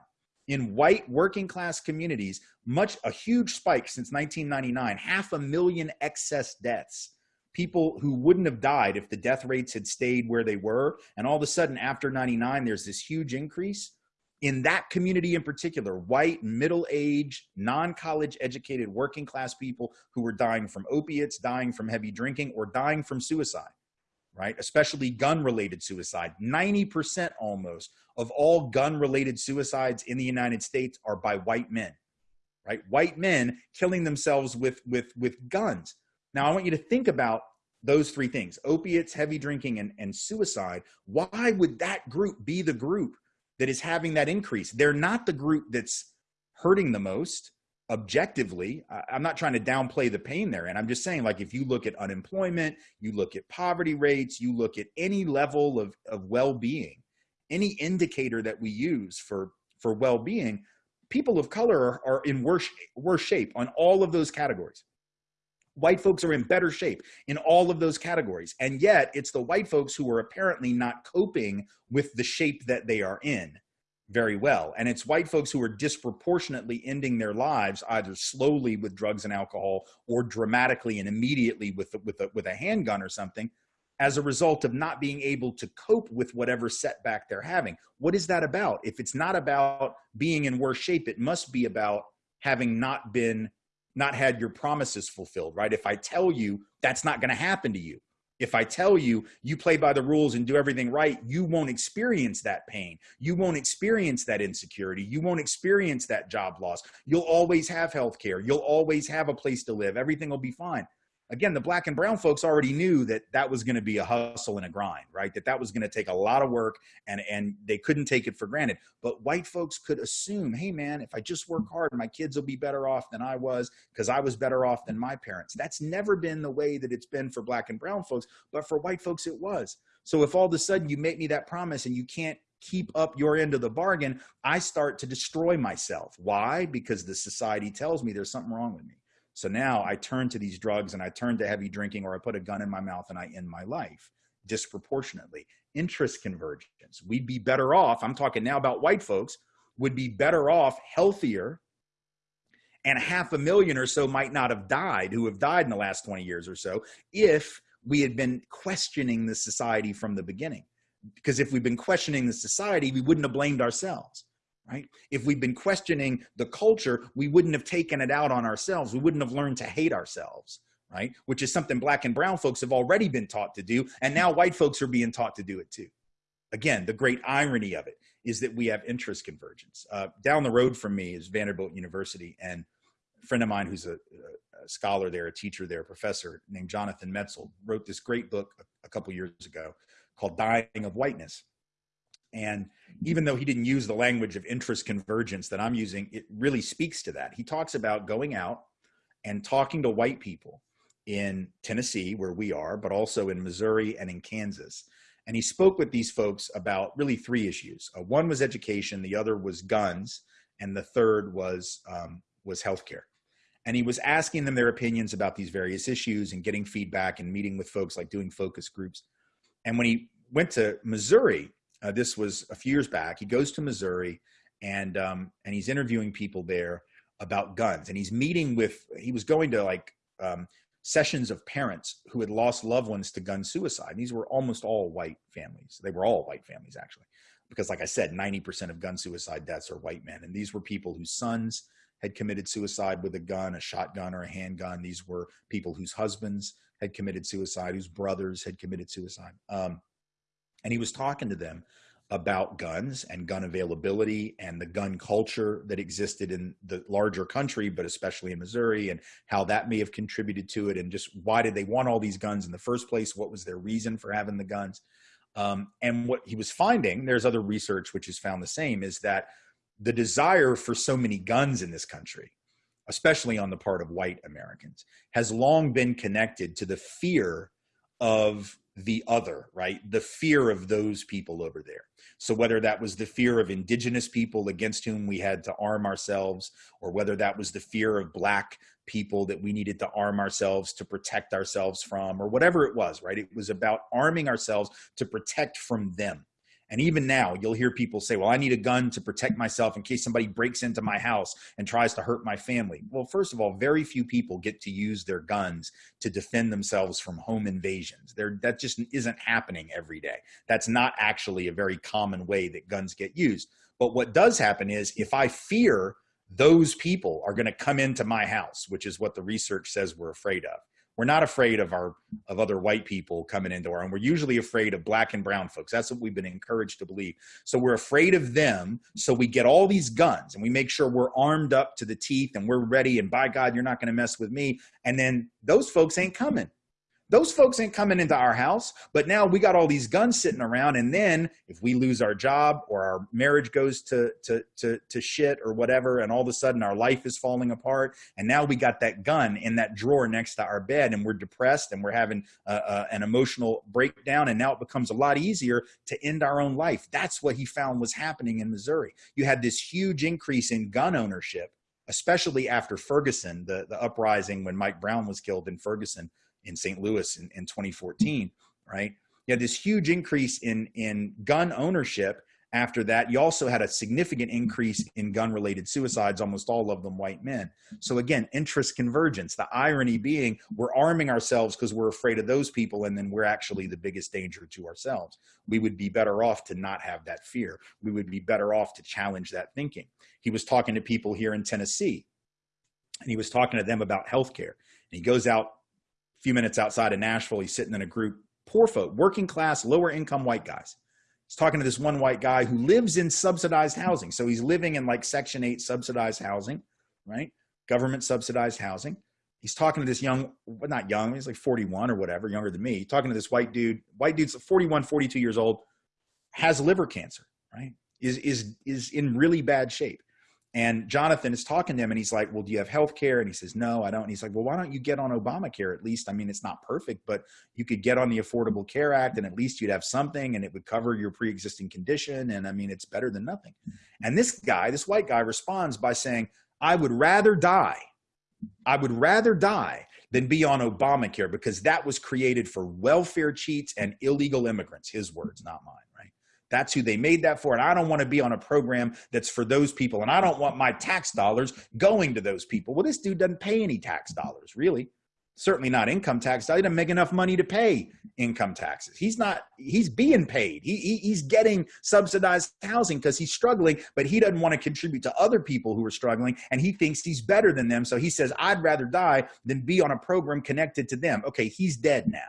In white working class communities, much a huge spike since 1999, half a million excess deaths. People who wouldn't have died if the death rates had stayed where they were. And all of a sudden, after 99, there's this huge increase. In that community in particular, white, middle aged, non college educated, working class people who were dying from opiates, dying from heavy drinking, or dying from suicide right? Especially gun related suicide. 90% almost of all gun related suicides in the United States are by white men, right? White men killing themselves with, with, with guns. Now, I want you to think about those three things opiates, heavy drinking, and, and suicide. Why would that group be the group that is having that increase. They're not the group that's hurting the most objectively. I'm not trying to downplay the pain there. And I'm just saying, like, if you look at unemployment, you look at poverty rates, you look at any level of, of well being, any indicator that we use for, for well being, people of color are, are in worse, worse shape on all of those categories. White folks are in better shape in all of those categories. And yet, it's the white folks who are apparently not coping with the shape that they are in very well. And it's white folks who are disproportionately ending their lives either slowly with drugs and alcohol or dramatically and immediately with, with, a, with a handgun or something as a result of not being able to cope with whatever setback they're having. What is that about? If it's not about being in worse shape, it must be about having not been not had your promises fulfilled, right? If I tell you that's not going to happen to you, if I tell you you play by the rules and do everything right, you won't experience that pain. You won't experience that insecurity. You won't experience that job loss. You'll always have health care. You'll always have a place to live. Everything will be fine again, the black and brown folks already knew that that was going to be a hustle and a grind, right? That that was going to take a lot of work and, and they couldn't take it for granted. But white folks could assume, hey, man, if I just work hard, my kids will be better off than I was because I was better off than my parents. That's never been the way that it's been for black and brown folks, but for white folks, it was. So if all of a sudden you make me that promise and you can't keep up your end of the bargain, I start to destroy myself. Why? Because the society tells me there's something wrong with me. So now I turn to these drugs and I turn to heavy drinking or I put a gun in my mouth and I end my life disproportionately. Interest convergence. We'd be better off, I'm talking now about white folks, would be better off, healthier, and half a million or so might not have died who have died in the last 20 years or so if we had been questioning the society from the beginning. Because if we'd been questioning the society, we wouldn't have blamed ourselves right? If we'd been questioning the culture, we wouldn't have taken it out on ourselves. We wouldn't have learned to hate ourselves, right? Which is something black and brown folks have already been taught to do. And now white folks are being taught to do it too. Again, the great irony of it is that we have interest convergence. Uh, down the road from me is Vanderbilt University and a friend of mine who's a, a scholar there, a teacher there, a professor named Jonathan Metzl wrote this great book a, a couple years ago called Dying of Whiteness and even though he didn't use the language of interest convergence that I'm using, it really speaks to that. He talks about going out and talking to white people in Tennessee, where we are, but also in Missouri and in Kansas. And he spoke with these folks about really three issues. Uh, one was education, the other was guns, and the third was um, was healthcare. And he was asking them their opinions about these various issues and getting feedback and meeting with folks, like doing focus groups. And when he went to Missouri, uh, this was a few years back. He goes to Missouri and um, and he's interviewing people there about guns. And he's meeting with. He was going to like um, sessions of parents who had lost loved ones to gun suicide. And these were almost all white families. They were all white families actually, because like I said, ninety percent of gun suicide deaths are white men. And these were people whose sons had committed suicide with a gun, a shotgun, or a handgun. These were people whose husbands had committed suicide, whose brothers had committed suicide. Um, and he was talking to them about guns and gun availability and the gun culture that existed in the larger country, but especially in Missouri, and how that may have contributed to it, and just why did they want all these guns in the first place? What was their reason for having the guns? Um, and what he was finding, there's other research which has found the same, is that the desire for so many guns in this country, especially on the part of white Americans, has long been connected to the fear of the other, right? The fear of those people over there. So whether that was the fear of indigenous people against whom we had to arm ourselves, or whether that was the fear of black people that we needed to arm ourselves to protect ourselves from, or whatever it was, right? It was about arming ourselves to protect from them. And even now, you'll hear people say, well, I need a gun to protect myself in case somebody breaks into my house and tries to hurt my family. Well, first of all, very few people get to use their guns to defend themselves from home invasions. There, that just isn't happening every day. That's not actually a very common way that guns get used. But what does happen is if I fear those people are going to come into my house, which is what the research says we're afraid of we're not afraid of our of other white people coming into our and we're usually afraid of black and brown folks. That's what we've been encouraged to believe. So we're afraid of them so we get all these guns and we make sure we're armed up to the teeth and we're ready and by god you're not going to mess with me. And then those folks ain't coming Those folks ain't coming into our house, but now we got all these guns sitting around. And then if we lose our job or our marriage goes to, to, to, to shit or whatever, and all of a sudden our life is falling apart, and now we got that gun in that drawer next to our bed and we're depressed and we're having a, a, an emotional breakdown. And now it becomes a lot easier to end our own life. That's what he found was happening in Missouri. You had this huge increase in gun ownership especially after Ferguson, the, the uprising when Mike Brown was killed in Ferguson in St. Louis in, in 2014, right? You had this huge increase in, in gun ownership. After that, you also had a significant increase in gun related suicides, almost all of them white men. So, again, interest convergence. The irony being we're arming ourselves because we're afraid of those people, and then we're actually the biggest danger to ourselves. We would be better off to not have that fear. We would be better off to challenge that thinking. He was talking to people here in Tennessee, and he was talking to them about healthcare. And he goes out few minutes outside of Nashville. He's sitting in a group, poor folk, working class, lower income white guys. He's talking to this one white guy who lives in subsidized housing. So he's living in like Section 8 subsidized housing, right? Government subsidized housing. He's talking to this young, well, not young, he's like 41 or whatever, younger than me. Talking to this white dude. White dude's 41, 42 years old, has liver cancer, right? Is is is in really bad shape. And Jonathan is talking to him and he's like, Well, do you have health care? And he says, No, I don't. And he's like, Well, why don't you get on Obamacare at least? I mean, it's not perfect, but you could get on the Affordable Care Act and at least you'd have something and it would cover your pre existing condition. And I mean, it's better than nothing. And this guy, this white guy, responds by saying, I would rather die. I would rather die than be on Obamacare because that was created for welfare cheats and illegal immigrants. His words, not mine. That's who they made that for. And I don't want to be on a program that's for those people. And I don't want my tax dollars going to those people. Well, this dude doesn't pay any tax dollars, really. Certainly not income tax. He doesn't make enough money to pay income taxes. He's not, he's being paid. He, he he's getting subsidized housing because he's struggling, but he doesn't want to contribute to other people who are struggling. And he thinks he's better than them. So he says, I'd rather die than be on a program connected to them. Okay, he's dead now.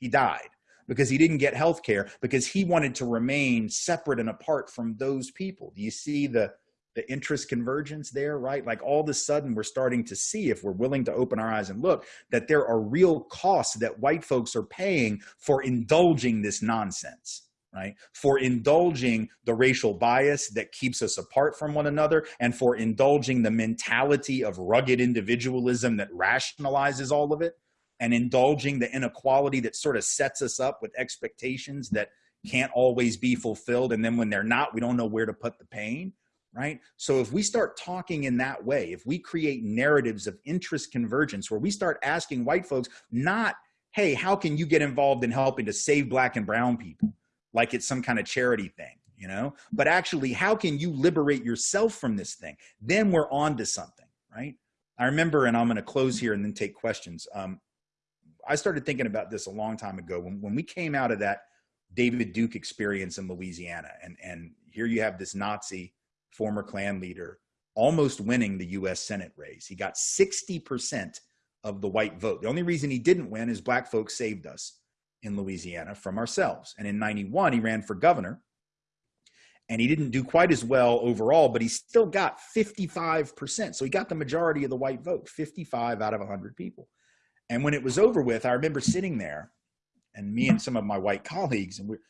He died because he didn't get health care because he wanted to remain separate and apart from those people. Do you see the the interest convergence there, right? Like all of a sudden we're starting to see if we're willing to open our eyes and look that there are real costs that white folks are paying for indulging this nonsense right? For indulging the racial bias that keeps us apart from one another and for indulging the mentality of rugged individualism that rationalizes all of it and indulging the inequality that sort of sets us up with expectations that can't always be fulfilled. And then when they're not, we don't know where to put the pain, right? So if we start talking in that way, if we create narratives of interest convergence where we start asking white folks, not, hey, how can you get involved in helping to save black and brown people? Like it's some kind of charity thing, you know? But actually, how can you liberate yourself from this thing? Then we're on to something, right? I remember, and I'm going to close here and then take questions. Um, I started thinking about this a long time ago when, when we came out of that David Duke experience in Louisiana. And, and here you have this Nazi former Klan leader almost winning the US Senate race. He got 60% of the white vote. The only reason he didn't win is black folks saved us in Louisiana from ourselves. And in 91, he ran for governor. And he didn't do quite as well overall, but he still got 55%. So he got the majority of the white vote, 55 out of 100 people. And when it was over with, I remember sitting there and me and some of my white colleagues, and we're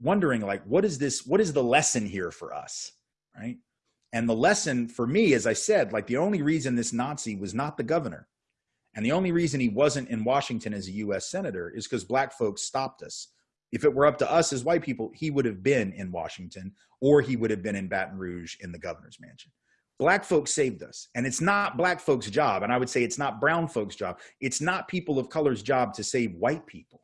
wondering, like, what is this? What is the lesson here for us? Right. And the lesson for me, as I said, like, the only reason this Nazi was not the governor and the only reason he wasn't in Washington as a US senator is because black folks stopped us. If it were up to us as white people, he would have been in Washington or he would have been in Baton Rouge in the governor's mansion black folks saved us and it's not black folks job and i would say it's not brown folks job. It's not people of color's job to save white people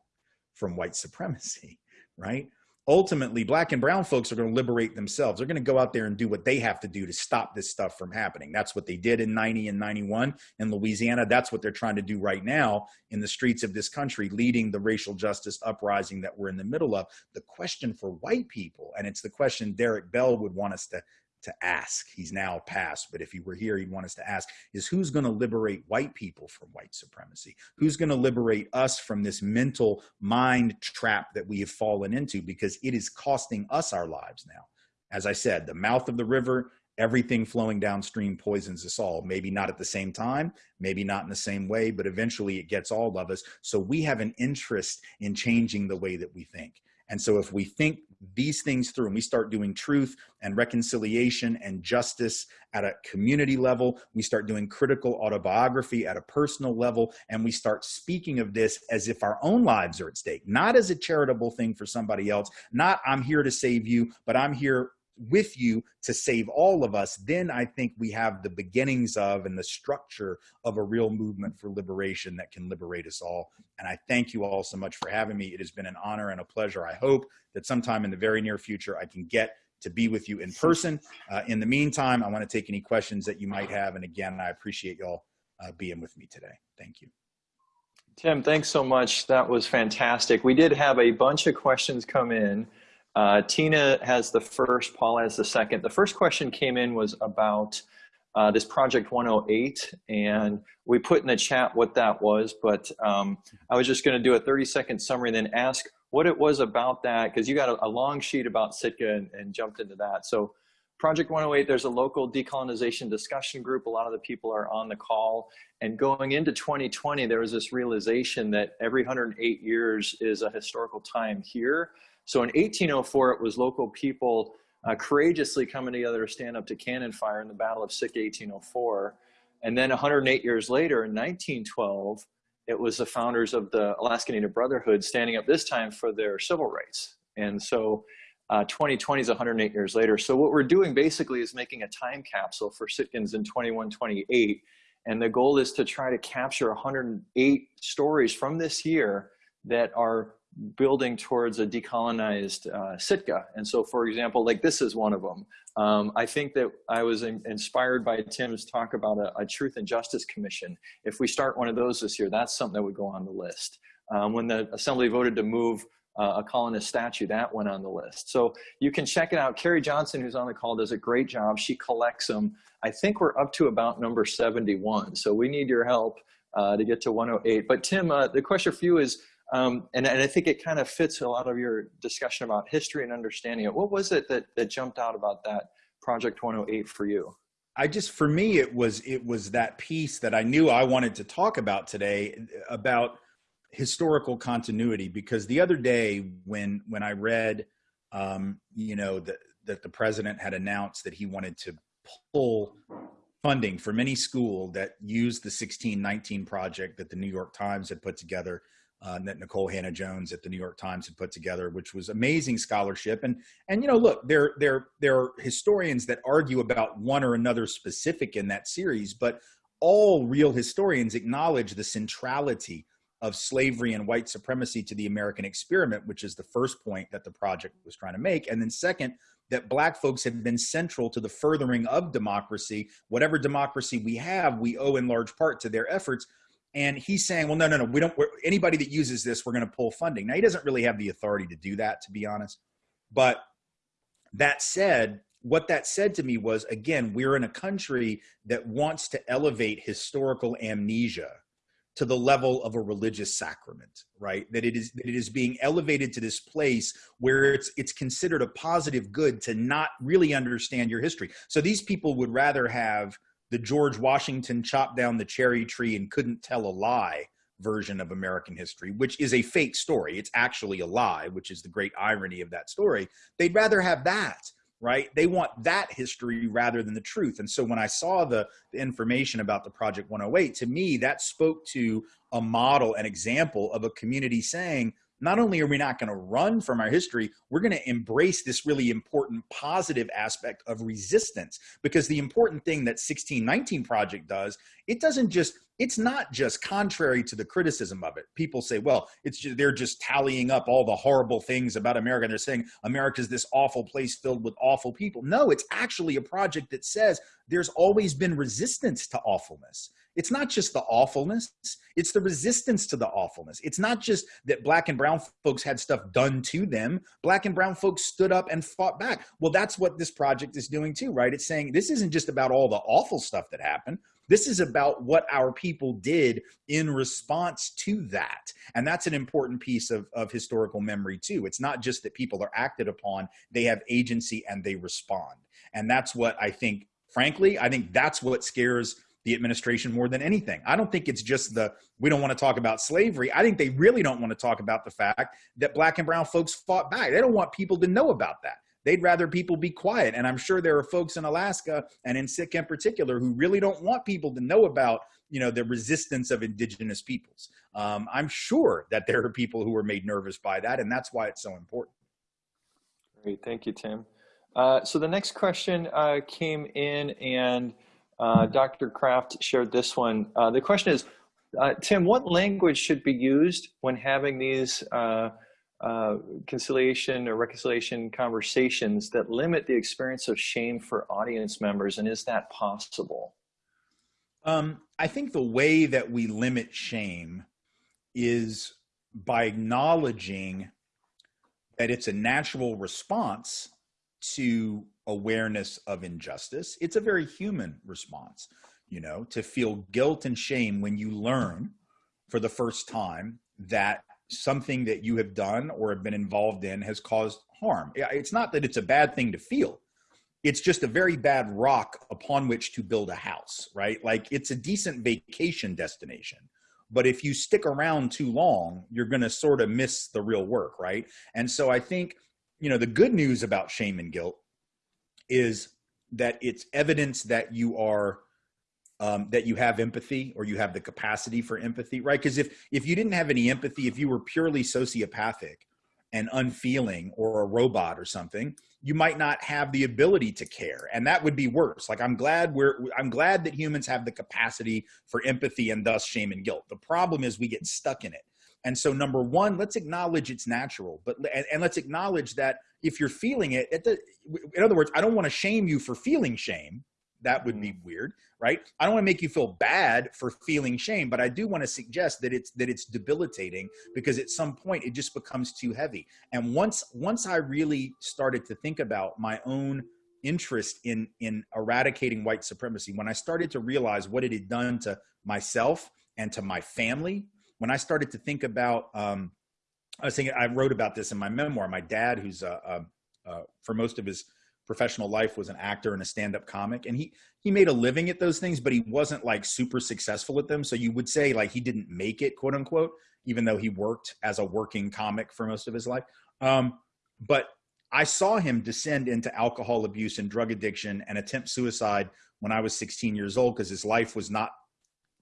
from white supremacy right? Ultimately black and brown folks are going to liberate themselves. They're going to go out there and do what they have to do to stop this stuff from happening. That's what they did in 90 and 91 in louisiana. That's what they're trying to do right now in the streets of this country leading the racial justice uprising that we're in the middle of. The question for white people and it's the question Derrick Bell would want us to to ask. He's now passed, but if he were here, he'd want us to ask is who's going to liberate white people from white supremacy? Who's going to liberate us from this mental mind trap that we have fallen into because it is costing us our lives now. As I said, the mouth of the river everything flowing downstream poisons us all. Maybe not at the same time, maybe not in the same way, but eventually it gets all of us. So we have an interest in changing the way that we think. And so if we think these things through and we start doing truth and reconciliation and justice at a community level, we start doing critical autobiography at a personal level, and we start speaking of this as if our own lives are at stake, not as a charitable thing for somebody else, not I'm here to save you, but I'm here with you to save all of us, then I think we have the beginnings of and the structure of a real movement for liberation that can liberate us all. And I thank you all so much for having me. It has been an honor and a pleasure. I hope that sometime in the very near future, I can get to be with you in person. Uh, in the meantime, I want to take any questions that you might have. And again, I appreciate y'all uh, being with me today. Thank you. Tim, thanks so much. That was fantastic. We did have a bunch of questions come in. Uh, Tina has the first, Paul has the second. The first question came in was about uh, this Project 108, and we put in the chat what that was, but um, I was just going to do a 30 second summary and then ask what it was about that, because you got a, a, long sheet about Sitka and, and, jumped into that. So Project 108, there's a local decolonization discussion group. A lot of the people are on the call. And going into 2020, there was this realization that every 108 years is a historical time here. So in 1804, it was local people uh, courageously coming together to stand up to cannon fire in the Battle of Sitka 1804. And then 108 years later, in 1912, it was the founders of the Alaska Native Brotherhood standing up this time for their civil rights. And so uh, 2020 is 108 years later. So what we're doing basically is making a time capsule for Sitkans in 2128. And the goal is to try to capture 108 stories from this year that are building towards a decolonized uh, Sitka. And so, for example, like this is one of them. Um, I think that I was in, inspired by Tim's talk about a, a, Truth and Justice Commission. If we start one of those this year, that's something that would go on the list. Um, when the Assembly voted to move uh, a colonist statue, that went on the list. So you can check it out. Carrie Johnson, who's on the call, does a great job. She collects them. I think we're up to about number 71. So we need your help uh, to get to 108. But Tim, uh, the question for you is, um, and, and I think it kind of fits a lot of your discussion about history and understanding it. What was it that, that jumped out about that Project 108 for you? I just, for me, it was, it was that piece that I knew I wanted to talk about today about historical continuity, because the other day when, when I read, um, you know, that, that the president had announced that he wanted to pull funding from any school that used the 1619 project that the New York Times had put together uh, that Nikole Hannah-Jones at the New York Times had put together, which was amazing scholarship. And and you know, look, there there there are historians that argue about one or another specific in that series, but all real historians acknowledge the centrality of slavery and white supremacy to the American experiment, which is the first point that the project was trying to make. And then second, that black folks have been central to the furthering of democracy. Whatever democracy we have, we owe in large part to their efforts and he's saying, well, no, no, no, we don't, anybody that uses this, we're going to pull funding. Now, he doesn't really have the authority to do that, to be honest. But that said, what that said to me was, again, we're in a country that wants to elevate historical amnesia to the level of a religious sacrament, right? That it is that it is being elevated to this place where it's it's considered a positive good to not really understand your history. So these people would rather have the George Washington chopped down the cherry tree and couldn't tell a lie version of American history, which is a fake story. It's actually a lie, which is the great irony of that story. They'd rather have that, right? They want that history rather than the truth. And so when I saw the, the information about the Project 108, to me, that spoke to a model, an example of a community saying, not only are we not going to run from our history, we're going to embrace this really important positive aspect of resistance. Because the important thing that 1619 Project does, it doesn't just, it's not just contrary to the criticism of it. People say, well, it's just, they're just tallying up all the horrible things about America. They're saying America's this awful place filled with awful people. No, it's actually a project that says there's always been resistance to awfulness. It's not just the awfulness, it's the resistance to the awfulness. It's not just that black and brown folks had stuff done to them. Black and brown folks stood up and fought back. Well, that's what this project is doing too, right? It's saying this isn't just about all the awful stuff that happened. This is about what our people did in response to that. And that's an important piece of, of historical memory too. It's not just that people are acted upon, they have agency and they respond. And that's what I think, frankly, I think that's what scares the administration more than anything. I don't think it's just the we don't want to talk about slavery. I think they really don't want to talk about the fact that black and brown folks fought back. They don't want people to know about that. They'd rather people be quiet. And I'm sure there are folks in Alaska and in Sitka in particular who really don't want people to know about, you know, the resistance of indigenous peoples. Um, I'm sure that there are people who are made nervous by that, and that's why it's so important. Great, thank you, Tim. Uh, so the next question uh, came in and uh, Dr. Kraft shared this one. Uh, the question is, uh, Tim, what language should be used when having these uh, conciliation or reconciliation conversations that limit the experience of shame for audience members, and is that possible? Um, I think the way that we limit shame is by acknowledging that it's a natural response to awareness of injustice. It's a very human response, you know, to feel guilt and shame when you learn for the first time that something that you have done or have been involved in has caused harm. It's not that it's a bad thing to feel. It's just a very bad rock upon which to build a house, right? Like it's a decent vacation destination. But if you stick around too long, you're going to sort of miss the real work, right? And so I think, you know, the good news about shame and guilt is that it's evidence that you are um, that you have empathy or you have the capacity for empathy, right? Because if if you didn't have any empathy, if you were purely sociopathic and unfeeling or a robot or something, you might not have the ability to care, and that would be worse. Like I'm glad we're I'm glad that humans have the capacity for empathy and thus shame and guilt. The problem is we get stuck in it. And so, number one, let's acknowledge it's natural, but and, and let's acknowledge that if you're feeling it, it, in other words, I don't want to shame you for feeling shame. That would be mm. weird, right? I don't want to make you feel bad for feeling shame, but I do want to suggest that it's that it's debilitating because at some point it just becomes too heavy. And once once I really started to think about my own interest in in eradicating white supremacy, when I started to realize what it had done to myself and to my family when I started to think about, um, I was thinking, I wrote about this in my memoir. My dad, who's uh, uh, uh, for most of his professional life was an actor and a stand-up comic, and he he made a living at those things, but he wasn't like super successful at them. So you would say like he didn't make it, quote unquote, even though he worked as a working comic for most of his life. Um, but I saw him descend into alcohol abuse and drug addiction and attempt suicide when I was 16 years old because his life was not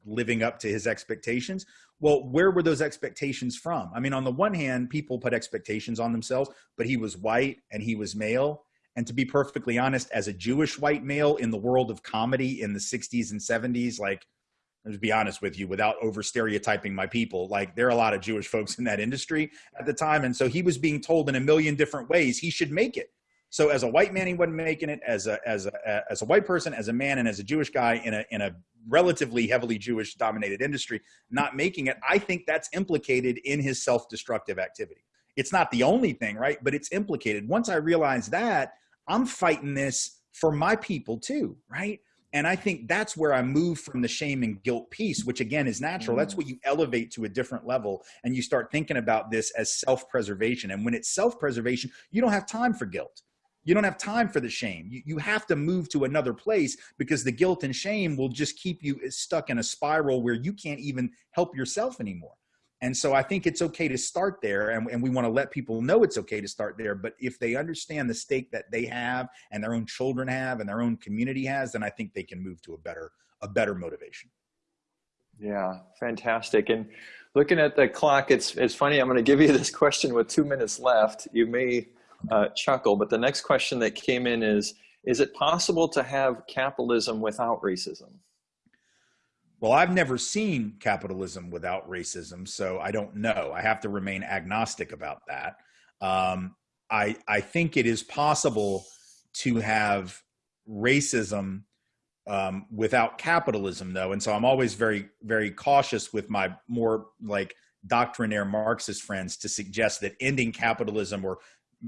living up to his expectations. Well, where were those expectations from? I mean, on the one hand, people put expectations on themselves, but he was white and he was male. And to be perfectly honest, as a Jewish white male in the world of comedy in the 60s and 70s, like, to be honest with you, without over stereotyping my people, like there are a lot of Jewish folks in that industry at the time. And so he was being told in a million different ways he should make it. So as a white man, he wasn't making it. As a as a as a white person, as a man, and as a Jewish guy in a in a relatively heavily Jewish dominated industry, not making it. I think that's implicated in his self destructive activity. It's not the only thing, right? But it's implicated. Once I realize that, I'm fighting this for my people too, right? And I think that's where I move from the shame and guilt piece, which again is natural. Mm. That's what you elevate to a different level. And you start thinking about this as self preservation. And when it's self preservation, you don't have time for guilt. You don't have time for the shame. You, you have to move to another place because the guilt and shame will just keep you stuck in a spiral where you can't even help yourself anymore. And so I think it's okay to start there, and, and we want to let people know it's okay to start there. But if they understand the stake that they have and their own children have and their own community has, then I think they can move to a better a better motivation. Yeah, fantastic. And looking at the clock, it's it's funny. I'm going to give you this question with two minutes left. You may uh, chuckle. But the next question that came in is, is it possible to have capitalism without racism? Well, I've never seen capitalism without racism, so I don't know. I have to remain agnostic about that. Um, I I think it is possible to have racism um, without capitalism, though, and so I'm always very very cautious with my more like doctrinaire Marxist friends to suggest that ending capitalism or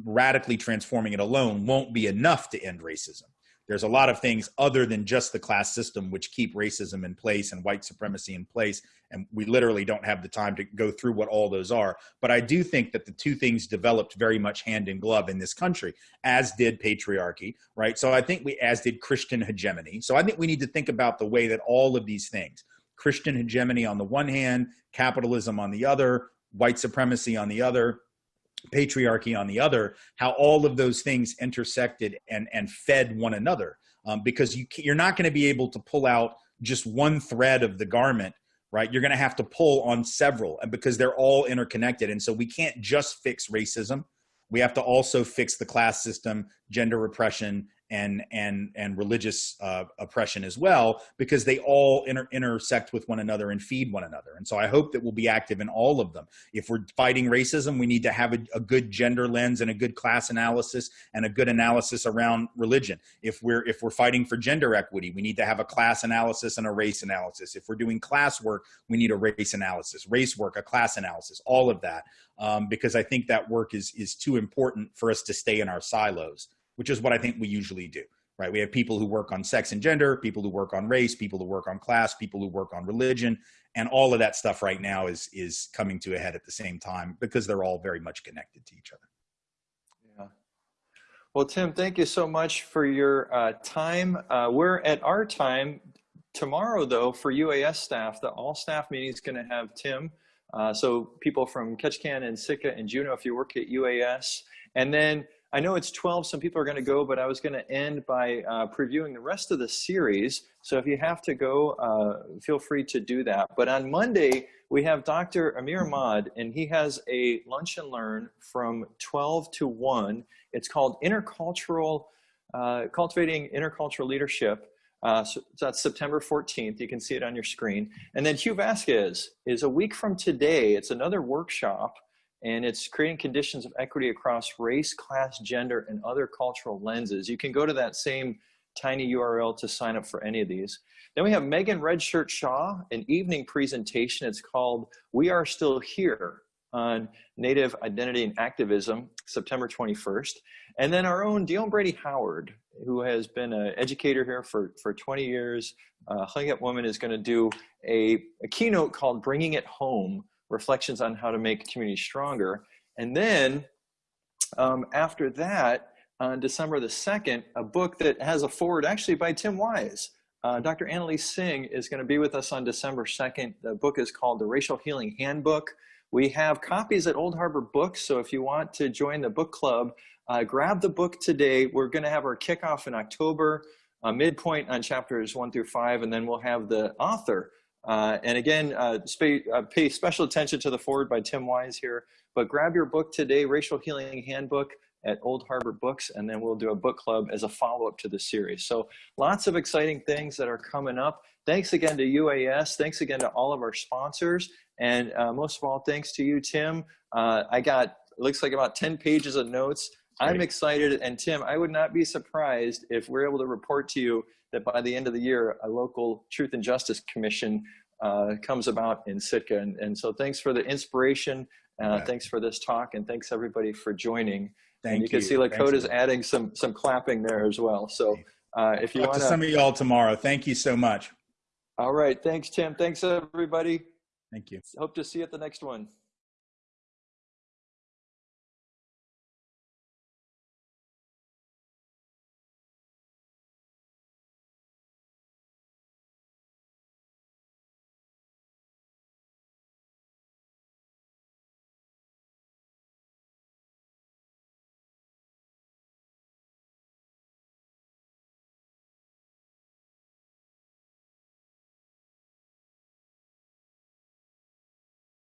radically transforming it alone won't be enough to end racism. There's a lot of things other than just the class system which keep racism in place and white supremacy in place and we literally don't have the time to go through what all those are. But i do think that the two things developed very much hand in glove in this country as did patriarchy right? So i think we as did christian hegemony. So i think we need to think about the way that all of these things christian hegemony on the one hand capitalism on the other white supremacy on the other patriarchy on the other how all of those things intersected and and fed one another. Um, because you you're not going to be able to pull out just one thread of the garment right? You're going to have to pull on several and because they're all interconnected and so we can't just fix racism. We have to also fix the class system gender repression and and and religious uh, oppression as well because they all inter intersect with one another and feed one another. And so i hope that we'll be active in all of them. If we're fighting racism we need to have a, a good gender lens and a good class analysis and a good analysis around religion. If we're if we're fighting for gender equity we need to have a class analysis and a race analysis. If we're doing class work we need a race analysis race work a class analysis all of that um, because i think that work is is too important for us to stay in our silos which is what I think we usually do, right? We have people who work on sex and gender, people who work on race, people who work on class, people who work on religion, and all of that stuff right now is is coming to a head at the same time because they're all very much connected to each other. Yeah. Well, Tim, thank you so much for your uh, time. Uh, we're at our time tomorrow, though, for UAS staff. The all staff meeting is going to have Tim. Uh, so people from Ketchikan and Sitka and Juneau, if you work at UAS, and then I know it's 12, some people are going to go, but I was going to end by uh, previewing the rest of the series. So if you have to go, uh, feel free to do that. But on Monday, we have Dr. Amer Ahmed, and he has a lunch and learn from 12 to 1. It's called Intercultural, uh, Cultivating Intercultural Leadership. Uh, so that's September 14th. You can see it on your screen. And then Hugh Vasquez is a week from today. It's another workshop and it's creating conditions of equity across race, class, gender, and other cultural lenses. You can go to that same tiny URL to sign up for any of these. Then we have Megan Redshirt Shaw, an evening presentation. It's called We Are Still Here on Native Identity and Activism, September 21st. And then our own Dion Brady Howard, who has been an educator here for, for 20 years. Uh, Woman is going to do a, a keynote called Bringing It Home, reflections on how to make community stronger. And then um, after that, on December the 2nd, a book that has a foreword actually by Tim Wise. Uh, Dr. Anneliese Singh is going to be with us on December 2nd. The book is called The Racial Healing Handbook. We have copies at Old Harbor Books, so if you want to join the book club, uh, grab the book today. We're going to have our kickoff in October, a midpoint on chapters one through five, and then we'll have the author uh, and again, uh, uh, pay special attention to the foreword by Tim Wise here, but grab your book today, Racial Healing Handbook at Old Harbor Books, and then we'll do a book club as a follow-up to the series. So lots of exciting things that are coming up. Thanks again to UAS. Thanks again to all of our sponsors. And uh, most of all, thanks to you, Tim. Uh, I got, looks like about 10 pages of notes. I'm excited. And Tim, I would not be surprised if we're able to report to you that by the end of the year, a local Truth and Justice Commission uh, comes about in Sitka. And, and, so thanks for the inspiration. Uh, Thanks for this talk and thanks everybody for joining. Thank and you. can see Lakota's adding some, some clapping there as well. So uh, if you want to some of y'all tomorrow, thank you so much. All right. Thanks, Tim. Thanks everybody. Thank you. Hope to see you at the next one.